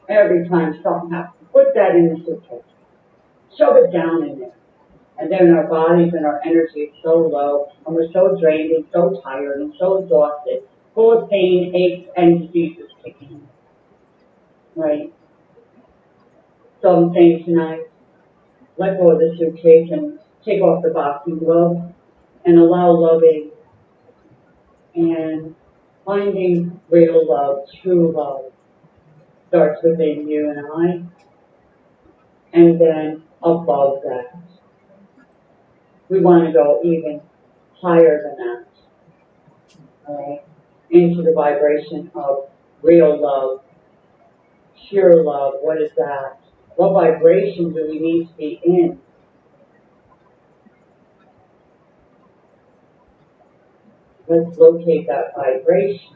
Every time something happens, put that in the suitcase. Shove it down in there. And then our bodies and our energy is so low, and we're so drained and so tired and so exhausted, full of pain, aches, and diseases kicking in. Right? So I'm saying tonight, let go of the suitcase and take off the boxing gloves and allow loving and finding real love, true love starts within you and I. And then above that, we want to go even higher than that. Alright? Into the vibration of real love, pure love. What is that? What vibration do we need to be in? Let's locate that vibration.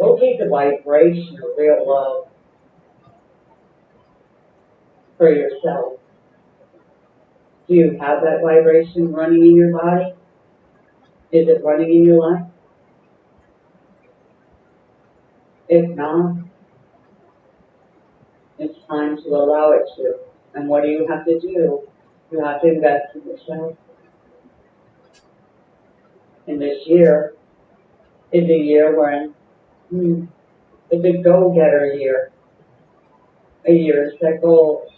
Locate the vibration of real love for yourself. Do you have that vibration running in your body? Is it running in your life? If not, time to allow it to. And what do you have to do? You have to invest in yourself. And this year is a year when hmm, it's a go-getter year. A year to set goals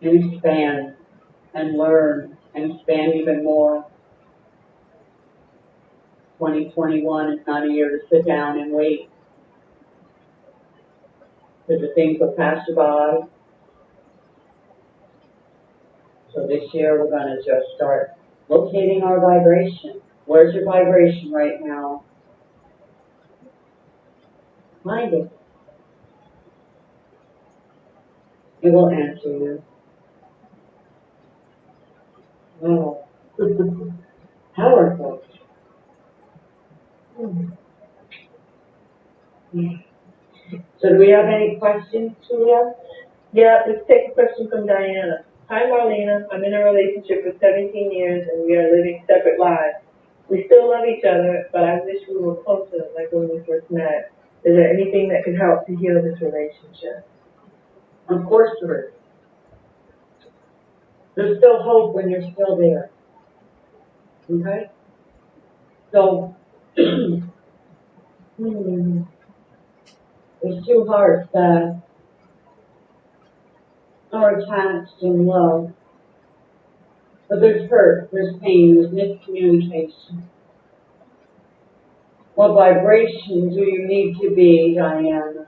and expand and learn and expand even more. 2021 is not a year to sit down and wait. Because the things you by. So this year we're gonna just start locating our vibration. Where's your vibration right now? Find it. It will answer you. Wow. Powerful. Hmm. So do we have any questions, Julia? Yeah, let's take a question from Diana. Hi Marlena, I'm in a relationship for seventeen years and we are living separate lives. We still love each other, but I wish we were closer like when we first met. Is there anything that could help to heal this relationship? Of course there is. There's still hope when you're still there. Okay? So, hmm, there's two hearts that are attached in love. But there's hurt, there's pain, there's miscommunication. What vibration do you need to be, Diana,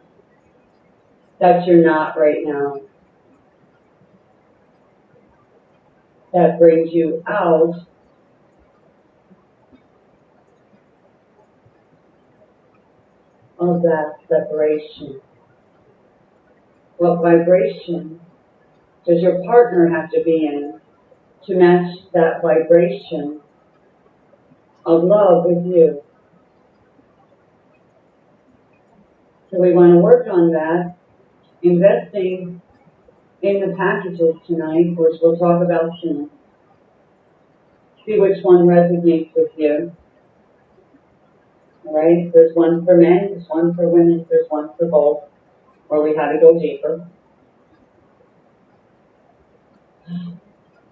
that you're not right now? That brings you out of that separation. What vibration does your partner have to be in to match that vibration of love with you? So we want to work on that, investing in the packages tonight, which we'll talk about soon. See which one resonates with you. Alright, there's one for men, there's one for women, there's one for both, or we had to go deeper.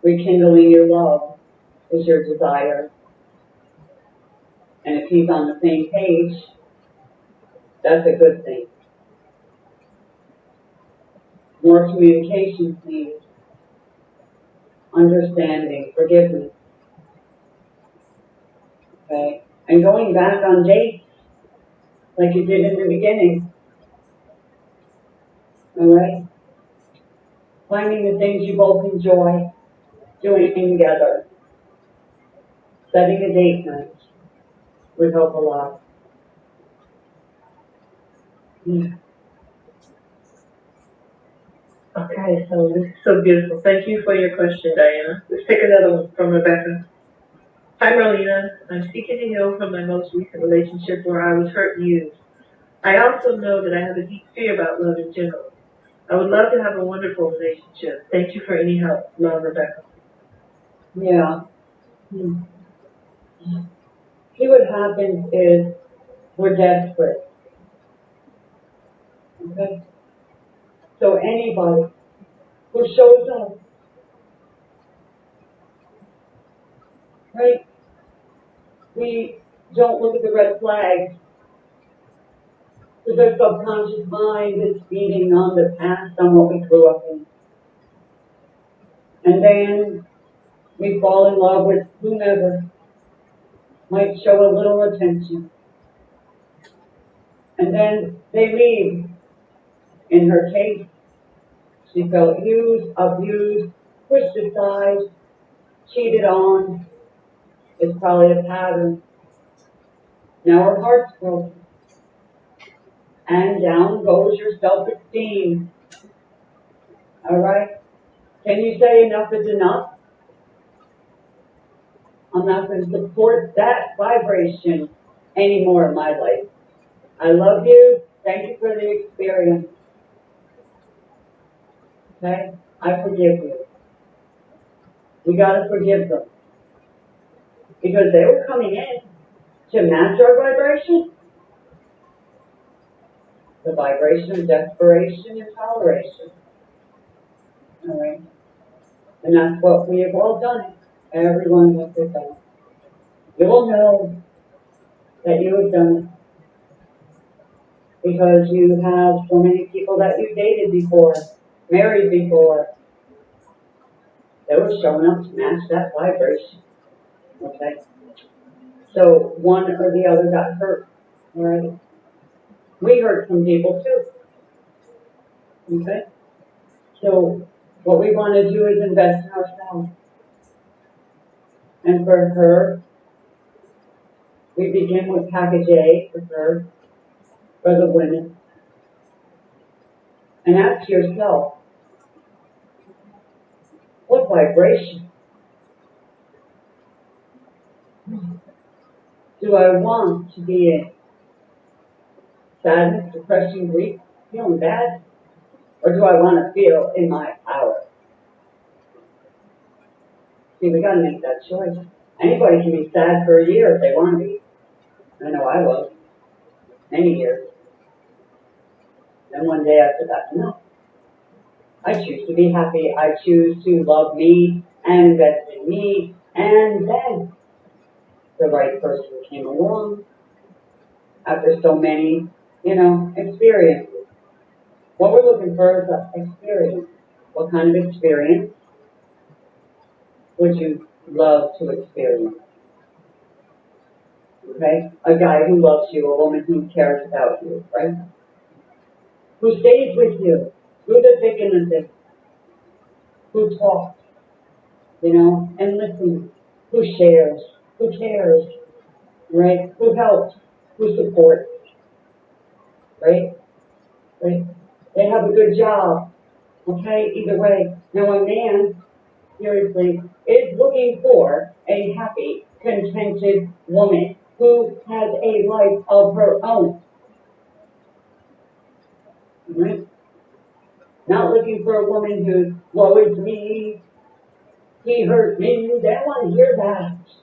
Rekindling your love is your desire. And if he's on the same page, that's a good thing. more communication, please. Understanding, forgiveness. Okay, and going back on dates, like you did in the beginning. Alright? Finding the things you both enjoy, doing together. Setting a date night would help a lot. Yeah. Okay, so this is so beautiful. Thank you for your question, Diana. Let's take another one from Rebecca. Hi, Marlena. I'm seeking to heal from my most recent relationship where I was hurt and used. I also know that I have a deep fear about love in general. I would love to have a wonderful relationship. Thank you for any help. Love, Rebecca. Yeah. Hmm. See what happens is we're desperate. Okay? So anybody who shows up, right? We don't look at the red flags. Because our subconscious mind is feeding on the past, on what we grew up in. And then we fall in love with whomever might show a little attention. And then they leave. In her case, she felt used, abused, pushed aside, cheated on. It's probably a pattern. Now her heart's broken. And down goes your self-esteem. Alright? Can you say enough is enough? I'm not going to support that vibration anymore in my life. I love you. Thank you for the experience. Okay? I forgive you. We gotta forgive them. Because they were coming in to match our vibration. The vibration of desperation and toleration. Alright? And that's what we have all done. Everyone has done it. You will know that you have done it. Because you have so many people that you dated before, married before. They were showing up to match that vibration. Okay? So one or the other got hurt. Alright? We hurt some people too. Okay? So what we want to do is invest in ourselves. And for her, we begin with package A for her, for the women. And ask yourself, what vibration do I want to be in? Sadness, depression, weak, feeling bad? Or do I want to feel in my power? See, we gotta make that choice. Anybody can be sad for a year if they want to be. I know I was. Many years. Then one day I said, no. I choose to be happy. I choose to love me and invest in me. And then the right person came along after so many, you know, experiences. What we're looking for is an experience. What kind of experience would you love to experience? Okay? A guy who loves you, a woman who cares about you, right? Who stays with you through the thick and the thin. Who talks, you know, and listens. Who shares, who cares, right? Who helps, who supports, right? Right? They have a good job, okay? Either way. Now a man, seriously, is looking for a happy, contented woman who has a life of her own. Right? Not looking for a woman who's, woe is me, he hurt me, they don't want to hear that.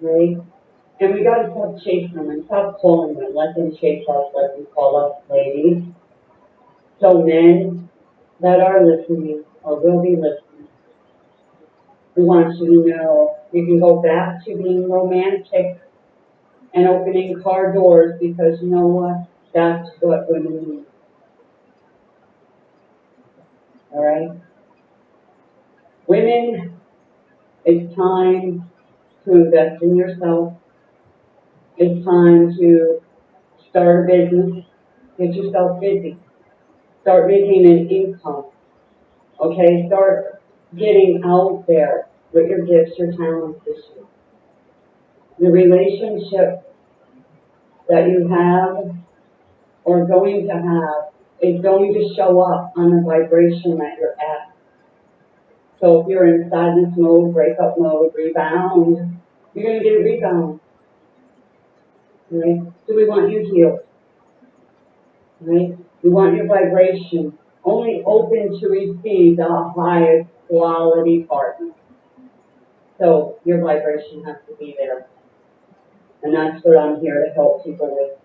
Right? And we gotta stop chasing them and stop calling them, let them chase us, let them call us ladies. So men that are listening or will be listening, we want you to know you can go back to being romantic and opening car doors because you know what? That's what women need. All right? Women, it's time to invest in yourself. It's time to start a business, get yourself busy, start making an income. Okay, start getting out there with your gifts, your talents year. The relationship that you have or going to have is going to show up on the vibration that you're at. So if you're in sadness mode, breakup mode, rebound, you're gonna get a rebound. Right? So we want you healed. Right? We want your vibration only open to receive the highest quality partner. So your vibration has to be there. And that's what I'm here to help people with.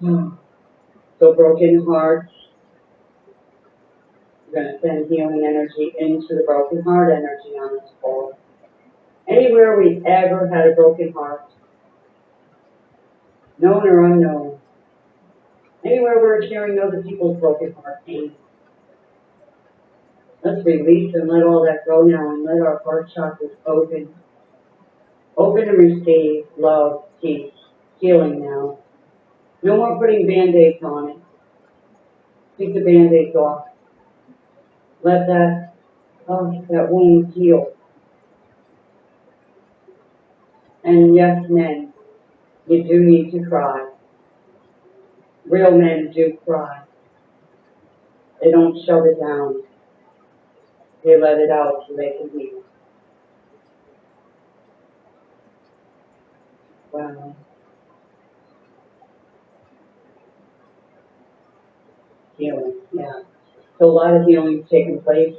Hmm. So broken hearts, we're gonna send healing energy into the broken heart energy on this floor. Anywhere we've ever had a broken heart, known or unknown, anywhere we're carrying other people's broken heart pain. Let's release and let all that go now and let our heart chakras open. Open to receive love, peace, healing now. No more putting band-aids on it. Take the band-aids off. Let that, oh, that wound heal. And yes, men, you do need to cry. Real men do cry. They don't shut it down. They let it out so they can heal. Wow. Healing, yeah. So a lot of healing's taking place.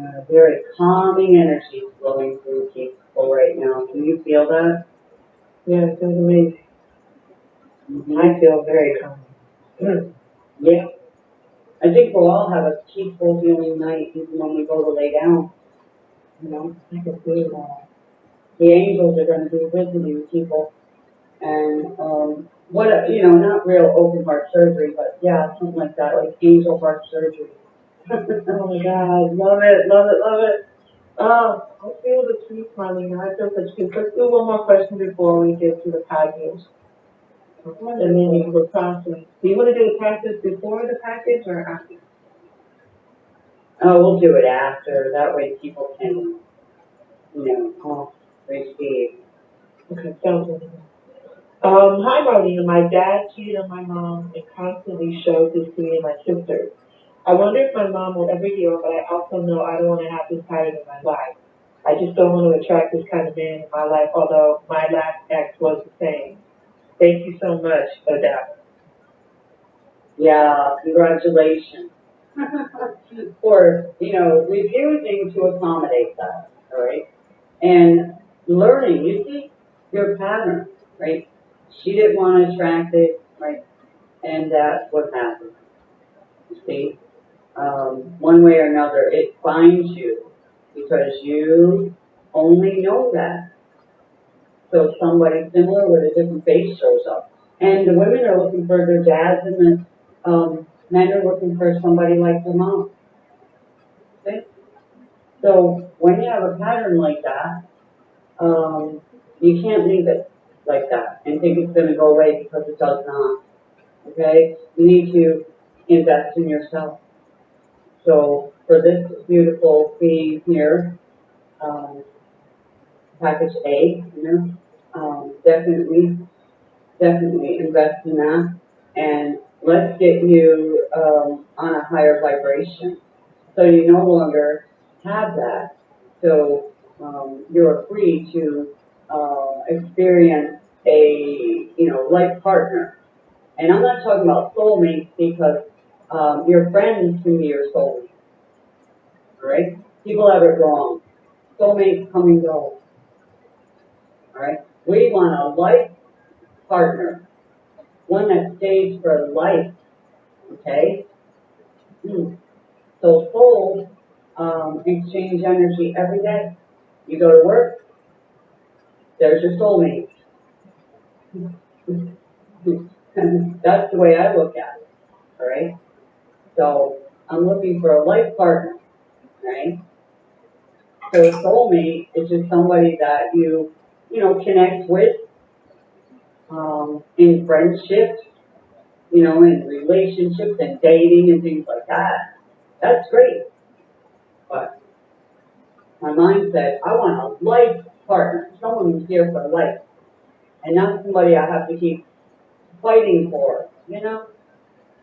Uh, very calming energy flowing through people right now. Can you feel that? Yeah, it feels amazing. I feel very calm. Yeah. I think we'll all have a peaceful, healing night even when we go to lay down. You know, I can feel that. the angels are going to be with visiting people. And, um, what, a- you know, not real open heart surgery, but yeah, something like that, like angel heart surgery. Oh my God, love it, love it, love it. Oh, I feel the peace, Marlene. I feel such peace. Let's do one more question before we get to the package. And then you will process. Do you want to do the process before the package or after? Oh, we'll do it after, that way people can, you know, oh, receive. Okay, sounds good. Um, hi Marlene. My dad cheated on my mom and constantly showed this to me and my sisters. I wonder if my mom will ever heal, but I also know I don't want to have this pattern in my life. I just don't want to attract this kind of man in my life, although my last ex was the same. Thank you so much, Adele. Yeah, congratulations. For, you know, refusing to accommodate that, all right? And learning, you see, your pattern, right? She didn't want to attract it, right? And that's what happened. You see? Um, one way or another, it finds you because you only know that. So somebody similar with a different face shows up. And the women are looking for their dads and the um, men are looking for somebody like their mom. So when you have a pattern like that, um, you can't leave it like that and think it's going to go away because it does not. Okay? You need to invest in yourself. So for this beautiful being here, um, package A, you know, um, definitely, definitely invest in that. And let's get you um, on a higher vibration. So you no longer have that. So um, you're free to uh, experience a, you know, life partner. And I'm not talking about soulmates because um, your friends can be your soulmate. Alright? People have it wrong. Soulmates come and go. Alright? We want a life partner. One that stays for life. Okay? Hmm. So soul, um, exchange energy every day. You go to work, there's your soulmate. That's the way I look at it, alright? So, I'm looking for a life partner, right? So soulmate is just somebody that you, you know, connect with, um, in friendships, you know, in relationships and dating and things like that. That's great. But my mind said, I want a life partner, someone who's here for life. And not somebody I have to keep fighting for, you know?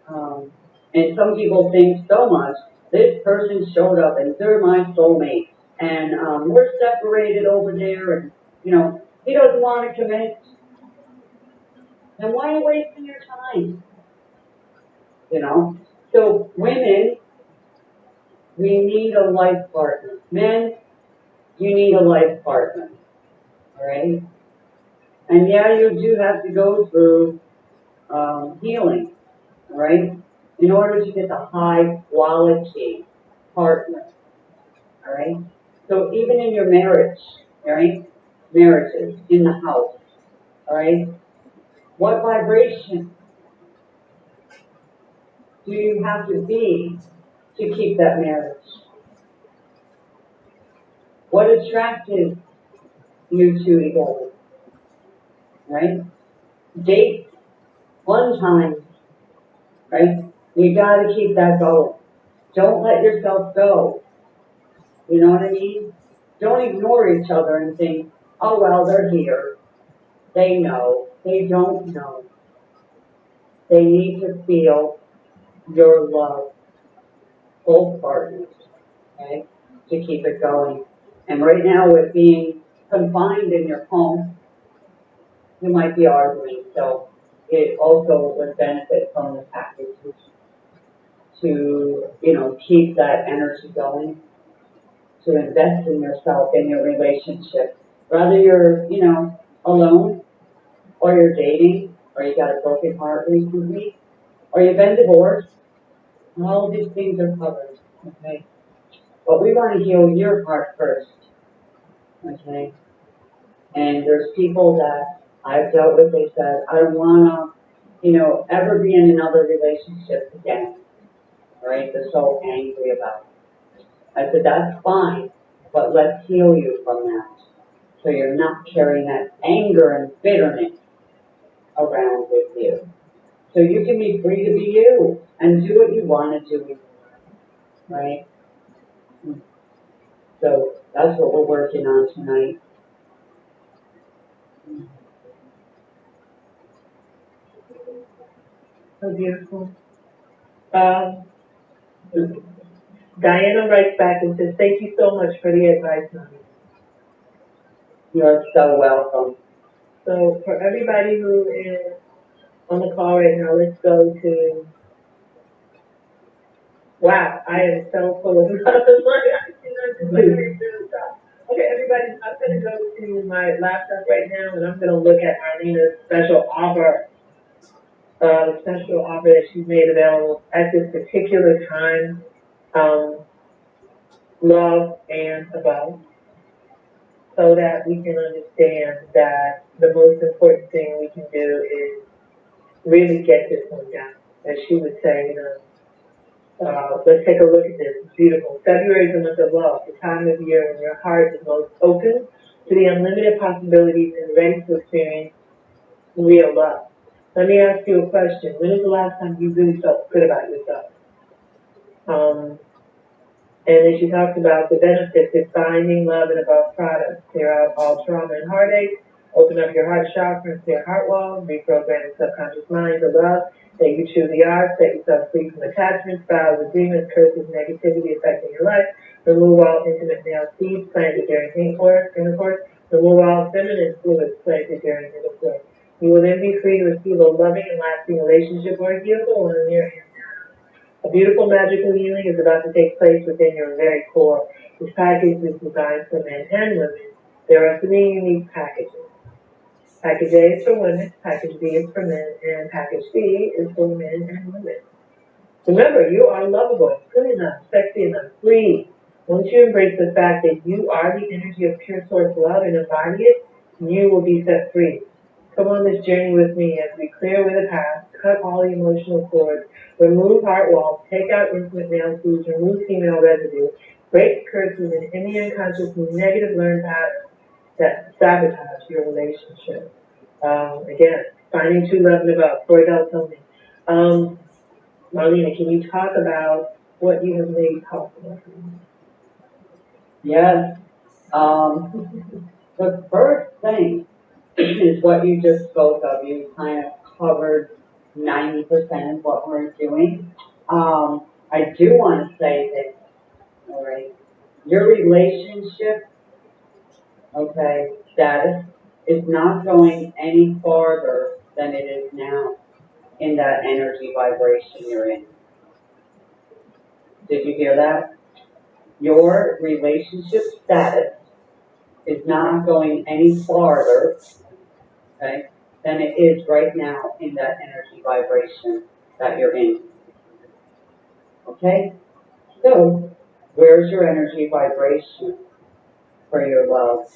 Um, and some people think so much, this person showed up and they're my soulmate. And, um, we're separated over there and, you know, he doesn't want to commit. Then why are you wasting your time? You know? So women, we need a life partner. Men, you need a life partner. Alright? And yeah, you do have to go through, um, healing. Alright? In order to get the high quality partner. Alright? So even in your marriage, alright? Marriages, in the house, alright? What vibration do you have to be to keep that marriage? What attracted you two together? Right? Date one time, right? You gotta keep that going. Don't let yourself go. You know what I mean? Don't ignore each other and think, oh well, they're here. They know. They don't know. They need to feel your love, both partners, okay, to keep it going. And right now, with being confined in your home, you might be arguing, so it also would benefit from the package to, you know, keep that energy going, to invest in yourself, in your relationship. Whether you're, you know, alone, or you're dating, or you got a broken heart recently, or you've been divorced, all these things are covered, okay? But we want to heal your heart first, okay? And there's people that I've dealt with, they said, I wanna, you know, ever be in another relationship again, right? They're so angry about it. I said, that's fine, but let's heal you from that. So you're not carrying that anger and bitterness around with you. So you can be free to be you and do what you want to do, right? So that's what we're working on tonight. So beautiful. Um, Diana writes back and says, thank you so much for the advice, honey. You're so welcome. So for everybody who is on the call right now, let's go to. Wow, I am so full of mm-hmm. Okay, everybody, I'm gonna go to my laptop right now and I'm gonna look at Marlena's special offer. Uh, the special offer that she's made available at this particular time, um, love and above. So that we can understand that the most important thing we can do is really get this one down. As she would say, you know, uh, let's take a look at this. It's beautiful. February is the month of love, the time of year when your heart is most open to the unlimited possibilities and ready to experience real love. Let me ask you a question. When is the last time you really felt good about yourself? Um, and then she talks about the benefits of finding love and above products. Clear out all trauma and heartache, open up your heart chakra and clear heart walls, reprogram the subconscious mind to love that you truly are, set yourself free from attachments, vows, agreements, curses, negativity affecting your life, remove all intimate male seeds planted during intercourse, remove all feminine fluids planted during intercourse. You will then be free to receive a loving and lasting relationship or a beautiful one in your a beautiful magical healing is about to take place within your very core. This package is designed for men and women. There are three unique packages. Package A is for women, package B is for men, and package C is for men and women. Remember, you are lovable, good enough, sexy enough, free Once you embrace the fact that you are the energy of pure source love and embody it, you will be set free. Come on this journey with me as we clear away the past, cut all the emotional cords, remove heart walls, take out intimate male foods, remove female residue, break curses and any unconscious negative learned patterns that sabotage your relationship. Um, again, finding true love and above, Freudel told me. Um, Marlena, can you talk about what you have made possible for? Yes. Um, the first thing is what you just spoke of. You kind of covered ninety percent of what we're doing. Um, I do want to say that, all right, your relationship, okay, status is not going any farther than it is now in that energy vibration you're in. Did you hear that? Your relationship status is not going any farther, okay, than it is right now in that energy vibration that you're in. Okay? So, where's your energy vibration for your love?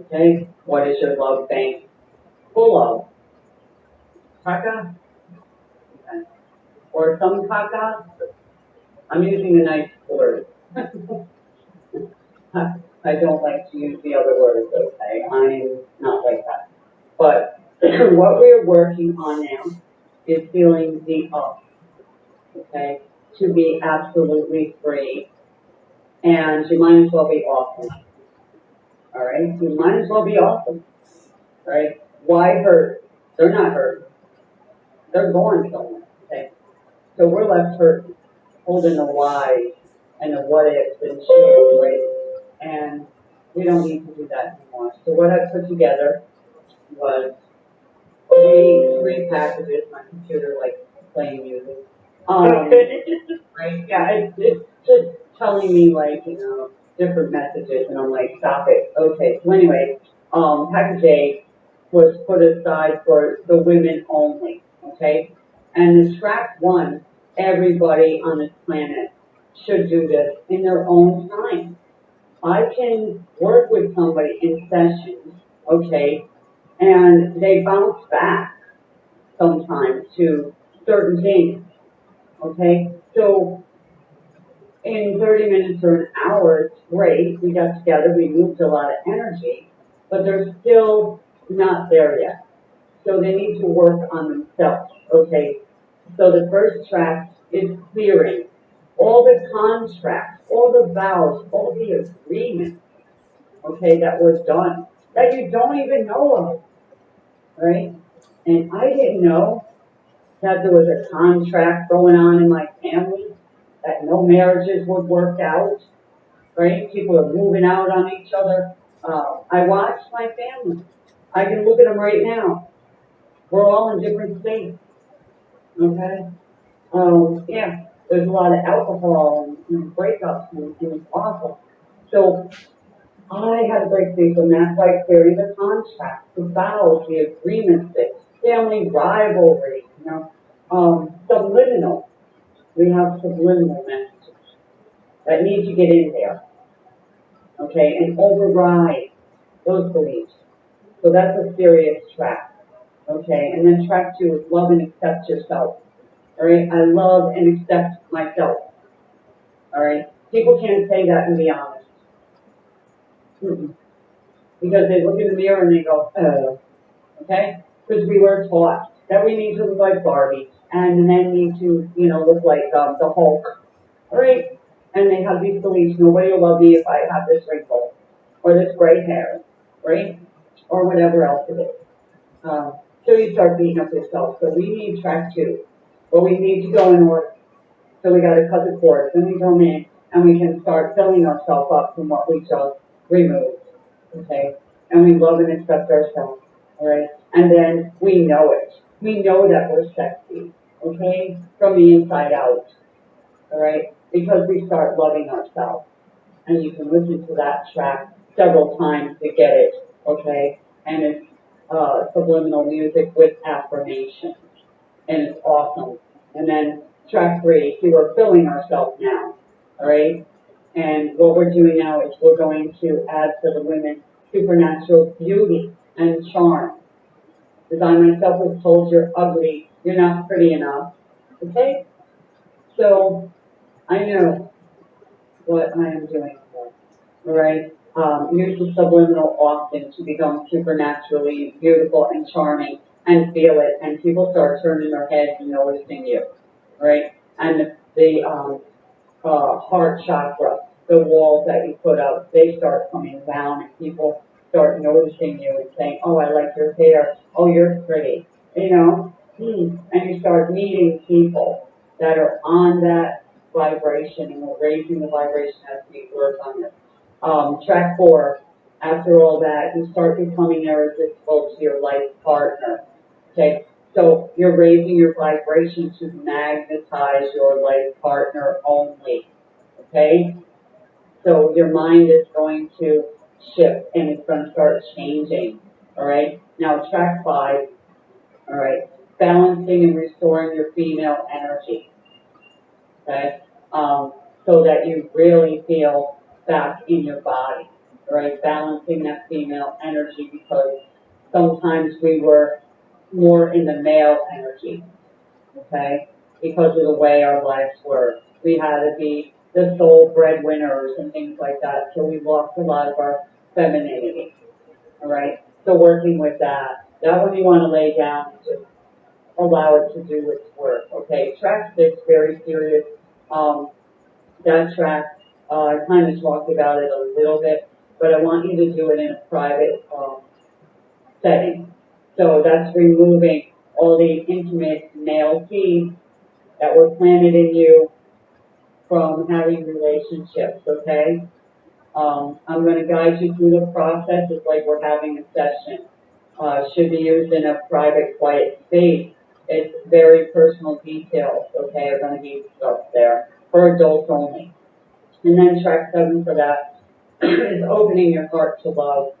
Okay? What is your love bank full of? Okay. Or some caca? I'm using a nice word. I don't like to use the other words, okay? I'm not like that. But what we're working on now is feeling the up, okay? To be absolutely free. And you might as well be awesome. Alright? You might as well be awesome. Right? Why hurt? They're not hurt. They're going somewhere, okay? So we're left hurt, holding the why and the what ifs and shit, right? And we don't need to do that anymore. So what I put together was three, three packages, my computer like playing music. Um, right, yeah, it's, it's just telling me like, you know, different messages and I'm like, stop it. Okay, so anyway, um, package A was put aside for the women only, okay? And the track one, everybody on this planet should do this in their own time. I can work with somebody in sessions, okay, and they bounce back sometimes to certain things, okay? So in 30 minutes or an hour, it's great. We got together, we moved a lot of energy, but they're still not there yet. So they need to work on themselves, okay? So the first track is clearing all the contracts, all the vows, all the agreements, okay, that were done, that you don't even know of, right? And I didn't know that there was a contract going on in my family, that no marriages would work out, right? People are moving out on each other. Uh, I watched my family. I can look at them right now. We're all in different states, okay? Um, yeah, there's a lot of alcohol and, know, breakups and, and it's awful. So I had break free from that by clearing the contract, the vows, the agreements, the family rivalry, you know, um, subliminal. We have subliminal messages that need to get in there. Okay, and override those beliefs. So that's a serious track. Okay, and then track two is love and accept yourself. All right, I love and accept myself. All right, people can't say that and be honest. Mm-mm. Because they look in the mirror and they go, oh, okay? Because we were taught that we need to look like Barbie and men need to, you know, look like um, the Hulk. Right, and they have these beliefs: nobody will love me if I have this wrinkle or this gray hair, right? Or whatever else it is. Um, so you start beating up yourself. So we need track two. But we need to go in order. So we gotta cut the cords, then we come in and we can start filling ourselves up from what we just removed. Okay? And we love and accept ourselves. Alright? And then we know it. We know that we're sexy. Okay? From the inside out. Alright? Because we start loving ourselves. And you can listen to that track several times to get it. Okay? And it's uh, subliminal music with affirmations and it's awesome. And then track three, see, we're filling ourselves now, all right? And what we're doing now is we're going to add to the women supernatural beauty and charm. Because I myself was told you're ugly, you're not pretty enough, okay? So, I know what I am doing for, alright? Um, use the subliminal often to become supernaturally beautiful and charming and feel it, and people start turning their heads and noticing you, right? And the, the, um, uh, heart chakra, the walls that you put up, they start coming down and people start noticing you and saying, oh, I like your hair, oh, you're pretty, you know? Hmm. And you start meeting people that are on that vibration and we're raising the vibration as we work on this. Um, track four, after all that, you start becoming irresistible to your life partner. Okay, so you're raising your vibration to magnetize your life partner only. Okay? So your mind is going to shift and it's going to start changing. Alright? Now track five. Alright? Balancing and restoring your female energy. Okay? Um, so that you really feel back in your body. Alright? Balancing that female energy because sometimes we were more in the male energy, okay? Because of the way our lives were. We had to be the sole breadwinners and things like that, so we lost a lot of our femininity, all right? So working with that, that one you want to lay down just allow it to do its work, okay? Track six, very serious. Um, that track, uh, I kind of talked about it a little bit, but I want you to do it in a private, um, setting. So that's removing all the intimate male seeds that were planted in you from having relationships, okay? Um, I'm gonna guide you through the process, it's like we're having a session. Uh, should be used in a private, quiet space. It's very personal details, okay, are gonna be discussed there, for adults only. And then track seven for that is opening your heart to love,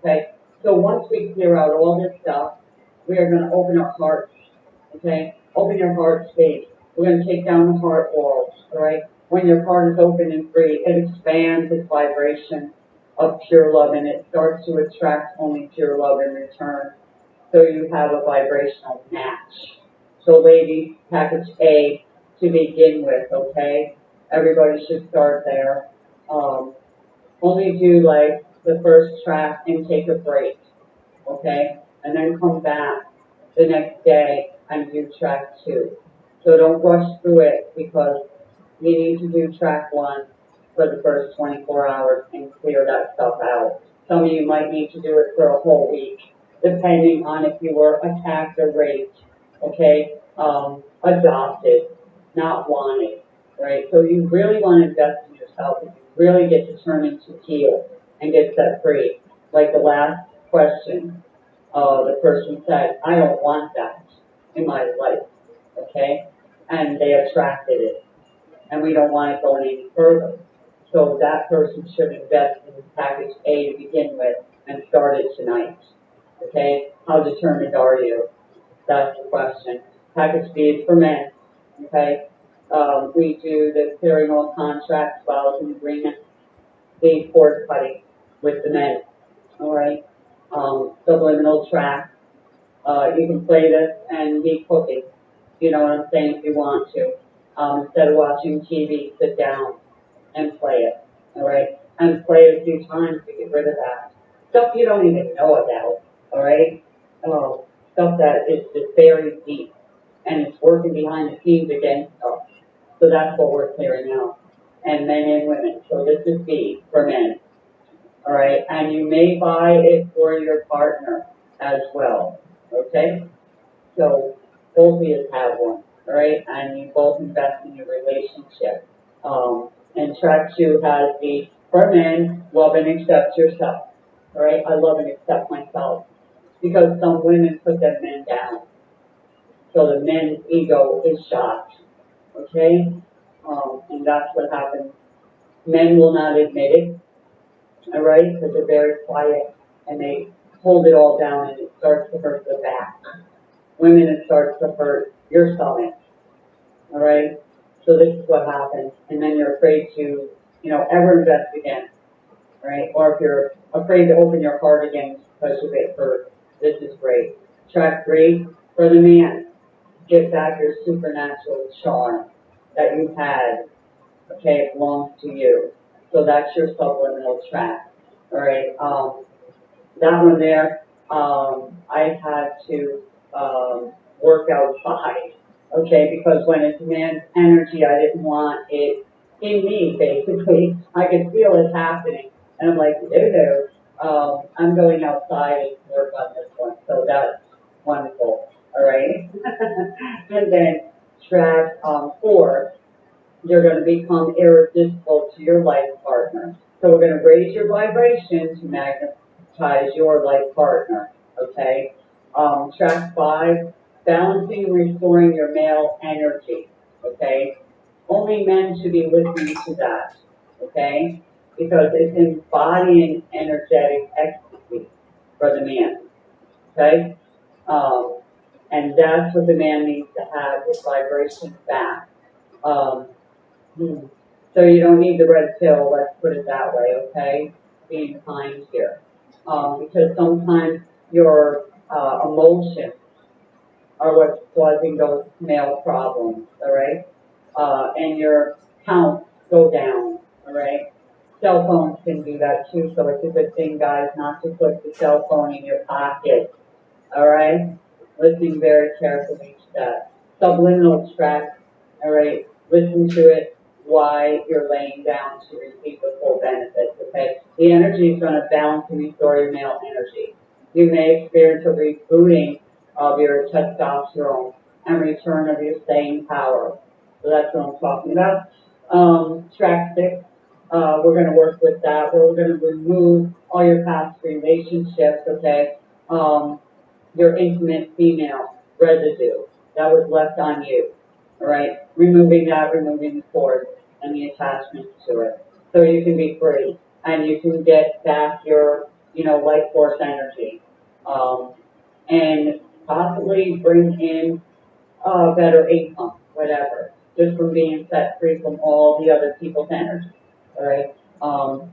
okay? So once we clear out all this stuff, we are gonna open our hearts, okay? Open your heart space. We're gonna take down the heart walls, alright? When your heart is open and free, it expands its vibration of pure love and it starts to attract only pure love in return. So you have a vibrational match. So ladies, package A to begin with, okay? Everybody should start there. Um, only do like the first track and take a break, okay? And then come back the next day and do track two. So don't rush through it because you need to do track one for the first twenty-four hours and clear that stuff out. Some of you might need to do it for a whole week, depending on if you were attacked or raped, okay? Um, adopted, not wanted, right? So you really want to invest in yourself you really get determined to heal and get set free. Like the last question, uh, the person said, I don't want that in my life, okay? And they attracted it, and we don't want it going any further. So that person should invest in package A to begin with and start it tonight, okay? How determined are you? That's the question. Package B is for men, okay? Um, we do the clearing all contracts, vows and agreements, the cord cutting with the men, all right? Um, subliminal track, uh, you can play this and be cooking, you know what I'm saying, if you want to. Um, instead of watching TV, sit down and play it, all right? And play it a few times to get rid of that. Stuff you don't even know about, all right? Oh, stuff that is just buried deep and it's working behind the scenes against us. So that's what we're clearing out. And men and women. So this is B for men. All right, and you may buy it for your partner as well. Okay? So both of you have one. All right, and you both invest in your relationship. Um, and track two has the for men, love and accept yourself. All right, I love and accept myself because some women put their men down. So the men's ego is shot. Okay? Um, and that's what happens. Men will not admit it, all right, because they're very quiet and they hold it all down and it starts to hurt the back. Women, it starts to hurt your stomach, all right? So this is what happens, and then you're afraid to you know, ever invest again, right? Or if you're afraid to open your heart again because you get hurt, this is great. Track three, for the man, get back your supernatural charm that you had, okay, it belongs to you. So that's your subliminal track, all right? Um, that one there, um, I had to, um, work outside, okay, because when it's man's energy, I didn't want it in me, basically. I could feel it happening, and I'm like, no, no, um, I'm going outside and work on this one, so that's wonderful, all right? and then track, um, four, you're gonna become irresistible to your life partner. So we're gonna raise your vibration to magnetize your life partner, okay? Um, track five, balancing and restoring your male energy, okay? Only men should be listening to that, okay? Because it's embodying energetic ecstasy for the man, okay? Um, and that's what the man needs to have, his vibration back. Um, hmm. So you don't need the red pill, let's put it that way, okay? Being kind here. Um, because sometimes your, uh, emotions are what's causing those male problems, alright? Uh, and your counts go down, alright? Cell phones can do that too, so it's a good thing, guys, not to put the cell phone in your pocket, alright? Listening very carefully to that. Subliminal track, alright? Listen to it while you're laying down to receive the full benefits, okay? The energy is gonna balance and restore your male energy. You may experience a rebooting of your testosterone and return of your staying power. So that's what I'm talking about. Um, track six, uh, we're gonna work with that, we're gonna remove all your past relationships, okay? Um, your intimate female residue that was left on you, alright? Removing that, removing the cord the attachment to it, so you can be free and you can get back your, you know, life force energy. Um, and possibly bring in, uh, better income, whatever, just from being set free from all the other people's energy, alright? Um,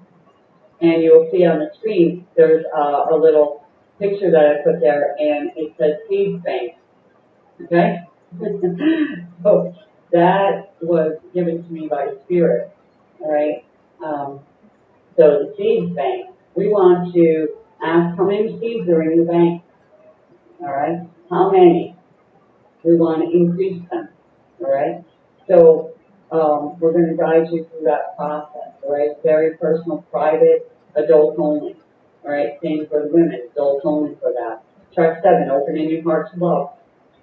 and you'll see on the screen, there's, uh, a little picture that I put there, and it says seed bank, okay? that was given to me by spirit, alright? Um, so the seed bank, we want to ask how many seeds are in the bank, alright? How many? We want to increase them, alright? So, um, we're gonna guide you through that process, alright? Very personal, private, adult only, alright? Same for the women, adult only for that. Track seven, opening your heart to love,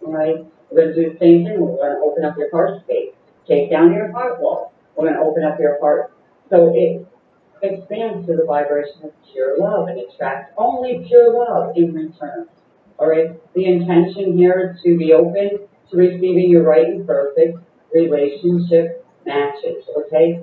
alright? We're gonna do the same thing, we're gonna open up your heart space, take down your heart wall, we're gonna open up your heart. So it expands to the vibration of pure love and attracts only pure love in return. Alright, the intention here is to be open to receiving your right and perfect relationship matches, okay?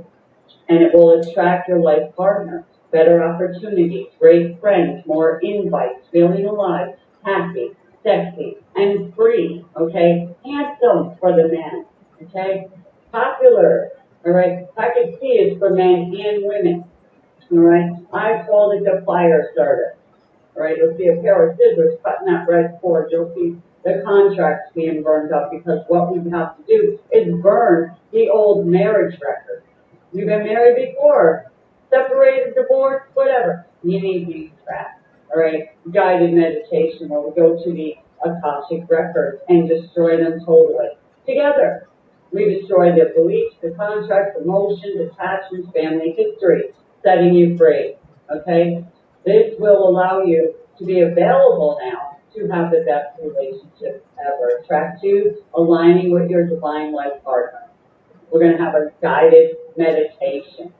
And it will attract your life partner, better opportunities, great friends, more invites, feeling alive, happy, sexy, and free, okay? Handsome for the man, okay? Popular, alright? I can see it's for men and women, alright? I call it the fire starter. Alright, you'll see a pair of scissors cutting that red cord, you'll see the contracts being burned up, because what we have to do is burn the old marriage record. You've been married before, separated, divorced, whatever, you need tracks, alright? Guided meditation, where we go to the Akashic records and destroy them totally, together. We destroy the beliefs, the contracts, emotions, attachments, family history, setting you free, okay? This will allow you to be available now to have the best relationship ever. Track two, aligning with your divine life partner. We're gonna have a guided meditation,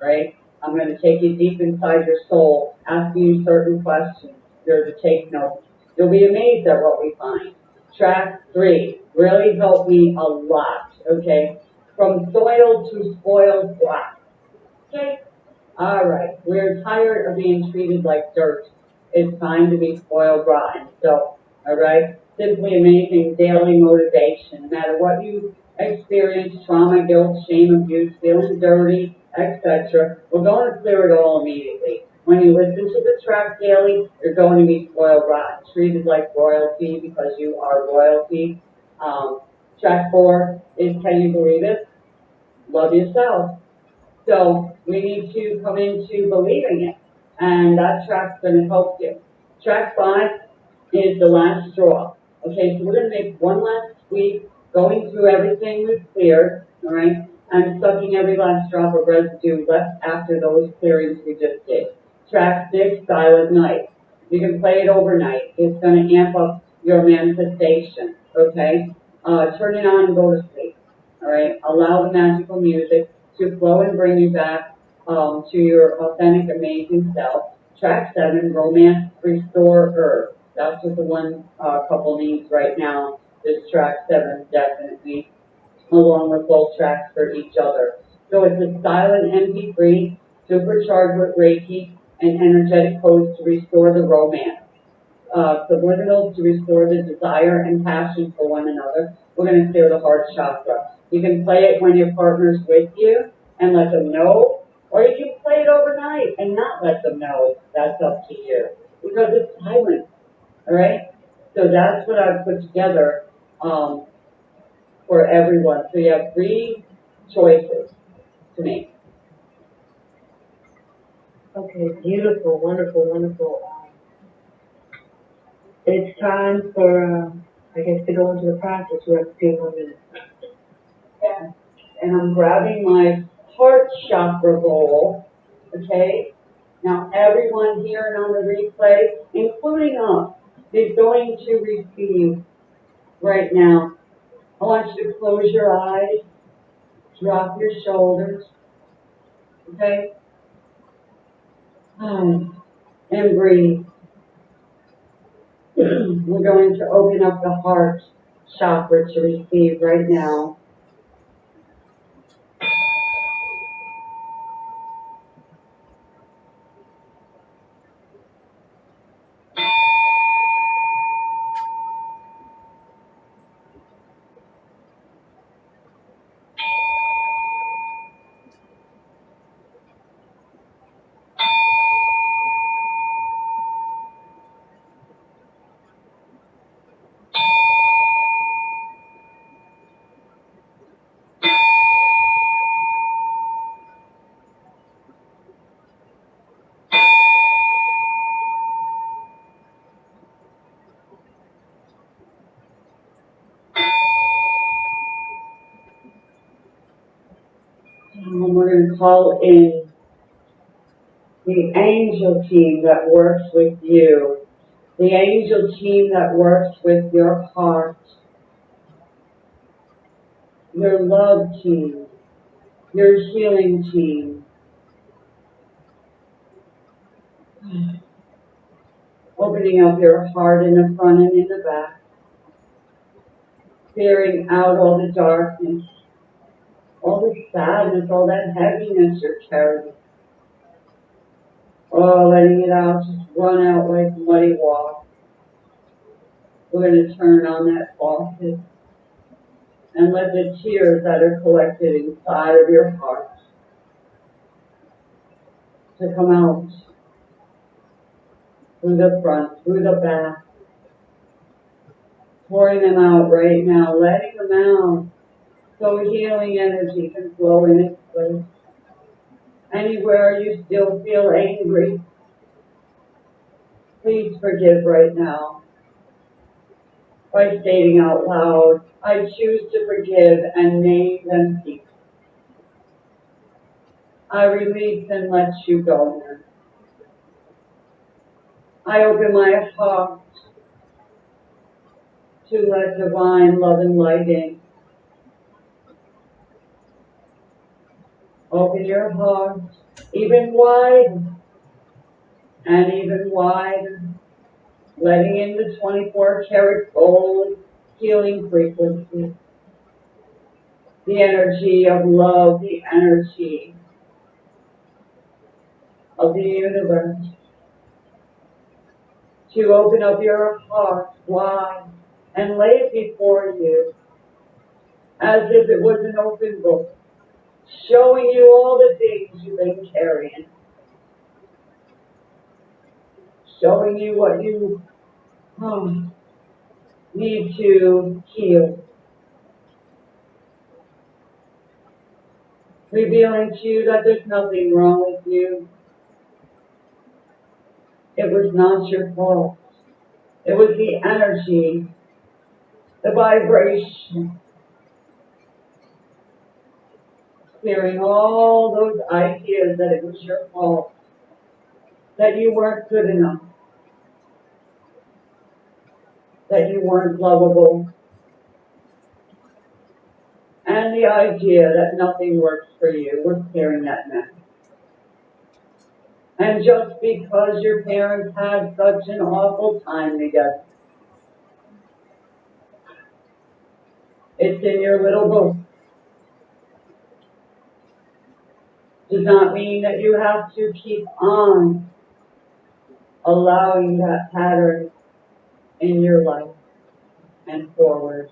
right? I'm gonna take you deep inside your soul, ask you certain questions. You're to take notes. You'll be amazed at what we find. Track three really helped me a lot, okay? From soil to spoiled black. Okay? Alright, we're tired of being treated like dirt. It's time to be spoiled rotten. So, alright? Simply amazing daily motivation. No matter what you experience, trauma, guilt, shame, abuse, feeling dirty, etc. We're going to clear it all immediately. When you listen to the track daily, you're going to be spoiled rotten, treated like royalty because you are royalty. Um, track four is Can You Believe It? Love Yourself. So we need to come into believing it, and that track's going to help you. Track five is the last straw. Okay, so we're going to make one last sweep, going through everything we've cleared, all right, and sucking every last drop of residue left after those clearings we just did. Track six, Silent Night. You can play it overnight. It's going to amp up your manifestation, okay? Uh, turn it on and go to sleep, all right? Allow the magical music to flow and bring you back um, to your authentic, amazing self. Track seven, Romance Restorer. That's what the one uh, couple needs right now. This track seven definitely, along with both tracks for each other. So it's a silent MP3, supercharged with Reiki and energetic codes to restore the romance. Uh, subliminals to restore the desire and passion for one another. We're going to clear the heart chakra. You can play it when your partner's with you and let them know, or you can play it overnight and not let them know. That's up to you because it's silent. All right. So that's what I've put together um, for everyone. So you have three choices to make. Okay, beautiful, wonderful, wonderful. It's time for, um, I guess, to go into the process. We have a few more minutes. Yeah. And I'm grabbing my heart chakra bowl. Okay. Now everyone here and on the replay, including us, is going to receive right now. I want you to close your eyes, drop your shoulders, okay? And breathe. We're going to open up the heart chakra to receive right now. Call in the angel team that works with you, the angel team that works with your heart, your love team, your healing team. Opening up your heart in the front and in the back, clearing out all the darkness, all the sadness, all that heaviness you're carrying. Oh, letting it out, just run out like muddy water. We're going to turn on that faucet and let the tears that are collected inside of your heart to come out through the front, through the back, pouring them out right now, letting them out so healing energy can flow in its place. Anywhere you still feel angry, please forgive right now by stating out loud, I choose to forgive and name them peace. I release and let you go. I open my heart to let divine love and light in. Open your heart even wider and even wider, letting in the 24 karat gold healing frequency, the energy of love, the energy of the universe. To open up your heart wide and lay it before you as if it was an open book showing you all the things you've been carrying. Showing you what you um, need to heal. Revealing to you that there's nothing wrong with you. It was not your fault. It was the energy, the vibration, clearing all those ideas that it was your fault, that you weren't good enough, that you weren't lovable, and the idea that nothing works for you. We're clearing that now. And just because your parents had such an awful time together, it's in your little book. Does not mean that you have to keep on allowing that pattern in your life and forward.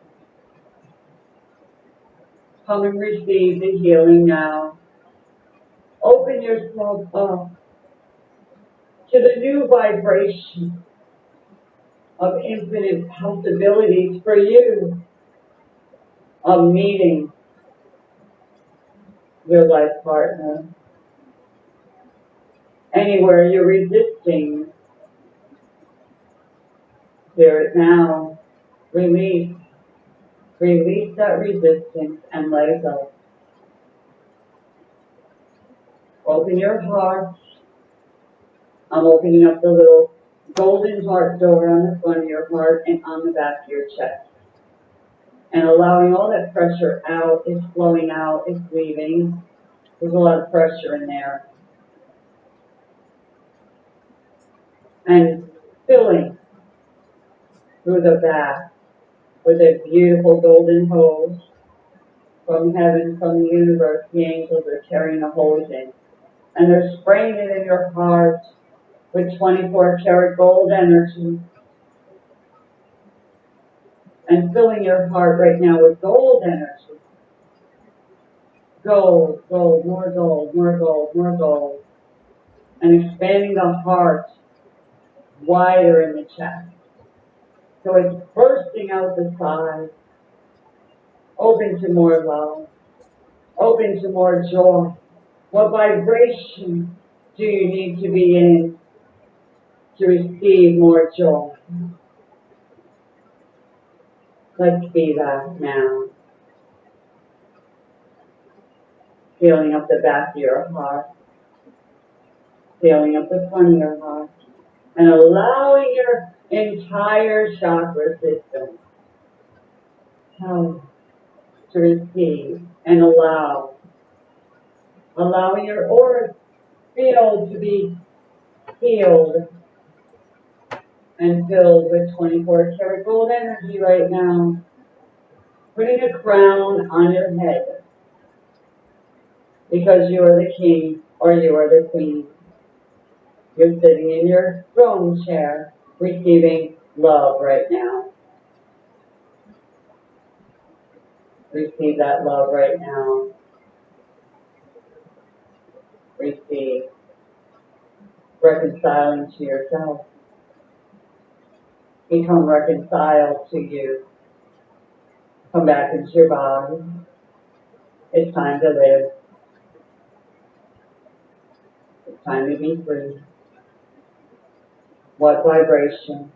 Come and receive the healing now. Open yourself up to the new vibration of infinite possibilities for you of meeting your life partner. Anywhere you're resisting, spirit now, release, release that resistance and let it go. Open your heart I'm opening up the little golden heart door on the front of your heart and on the back of your chest. And allowing all that pressure out, it's flowing out, it's leaving. There's a lot of pressure in there. And filling through the back with a beautiful golden hose from heaven, from the universe. The angels are carrying a hose in. And they're spraying it in your heart with 24 karat gold energy. And filling your heart right now with gold energy. Gold, gold, more gold, more gold, more gold. And expanding the heart wider in the chest. So it's bursting out the side. Open to more love. Open to more joy. What vibration do you need to be in to receive more joy. Let's be that now. Feeling up the back of your heart, feeling up the front of your heart, and allowing your entire chakra system um, to receive and allow. Allowing your aura field to be healed and filled with 24 karat gold energy right now. Putting a crown on your head because you are the king or you are the queen. You're sitting in your throne chair receiving love right now. Receive that love right now. Receive. Reconciling to yourself become reconciled to you. Come back into your body. It's time to live. It's time to be free. What vibration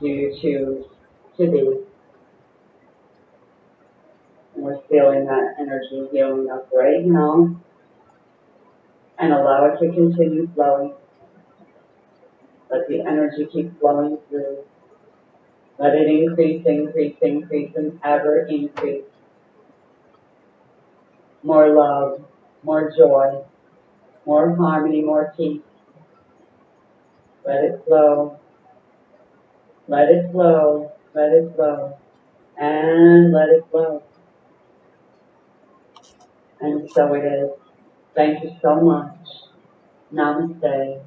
do you choose to be? And we're feeling that energy healing up right now. And allow it to continue flowing. Let the energy keep flowing through. Let it increase, increase, increase, and ever increase. More love, more joy, more harmony, more peace. Let it flow. Let it flow. Let it flow. And let it flow. And so it is. Thank you so much. Namaste.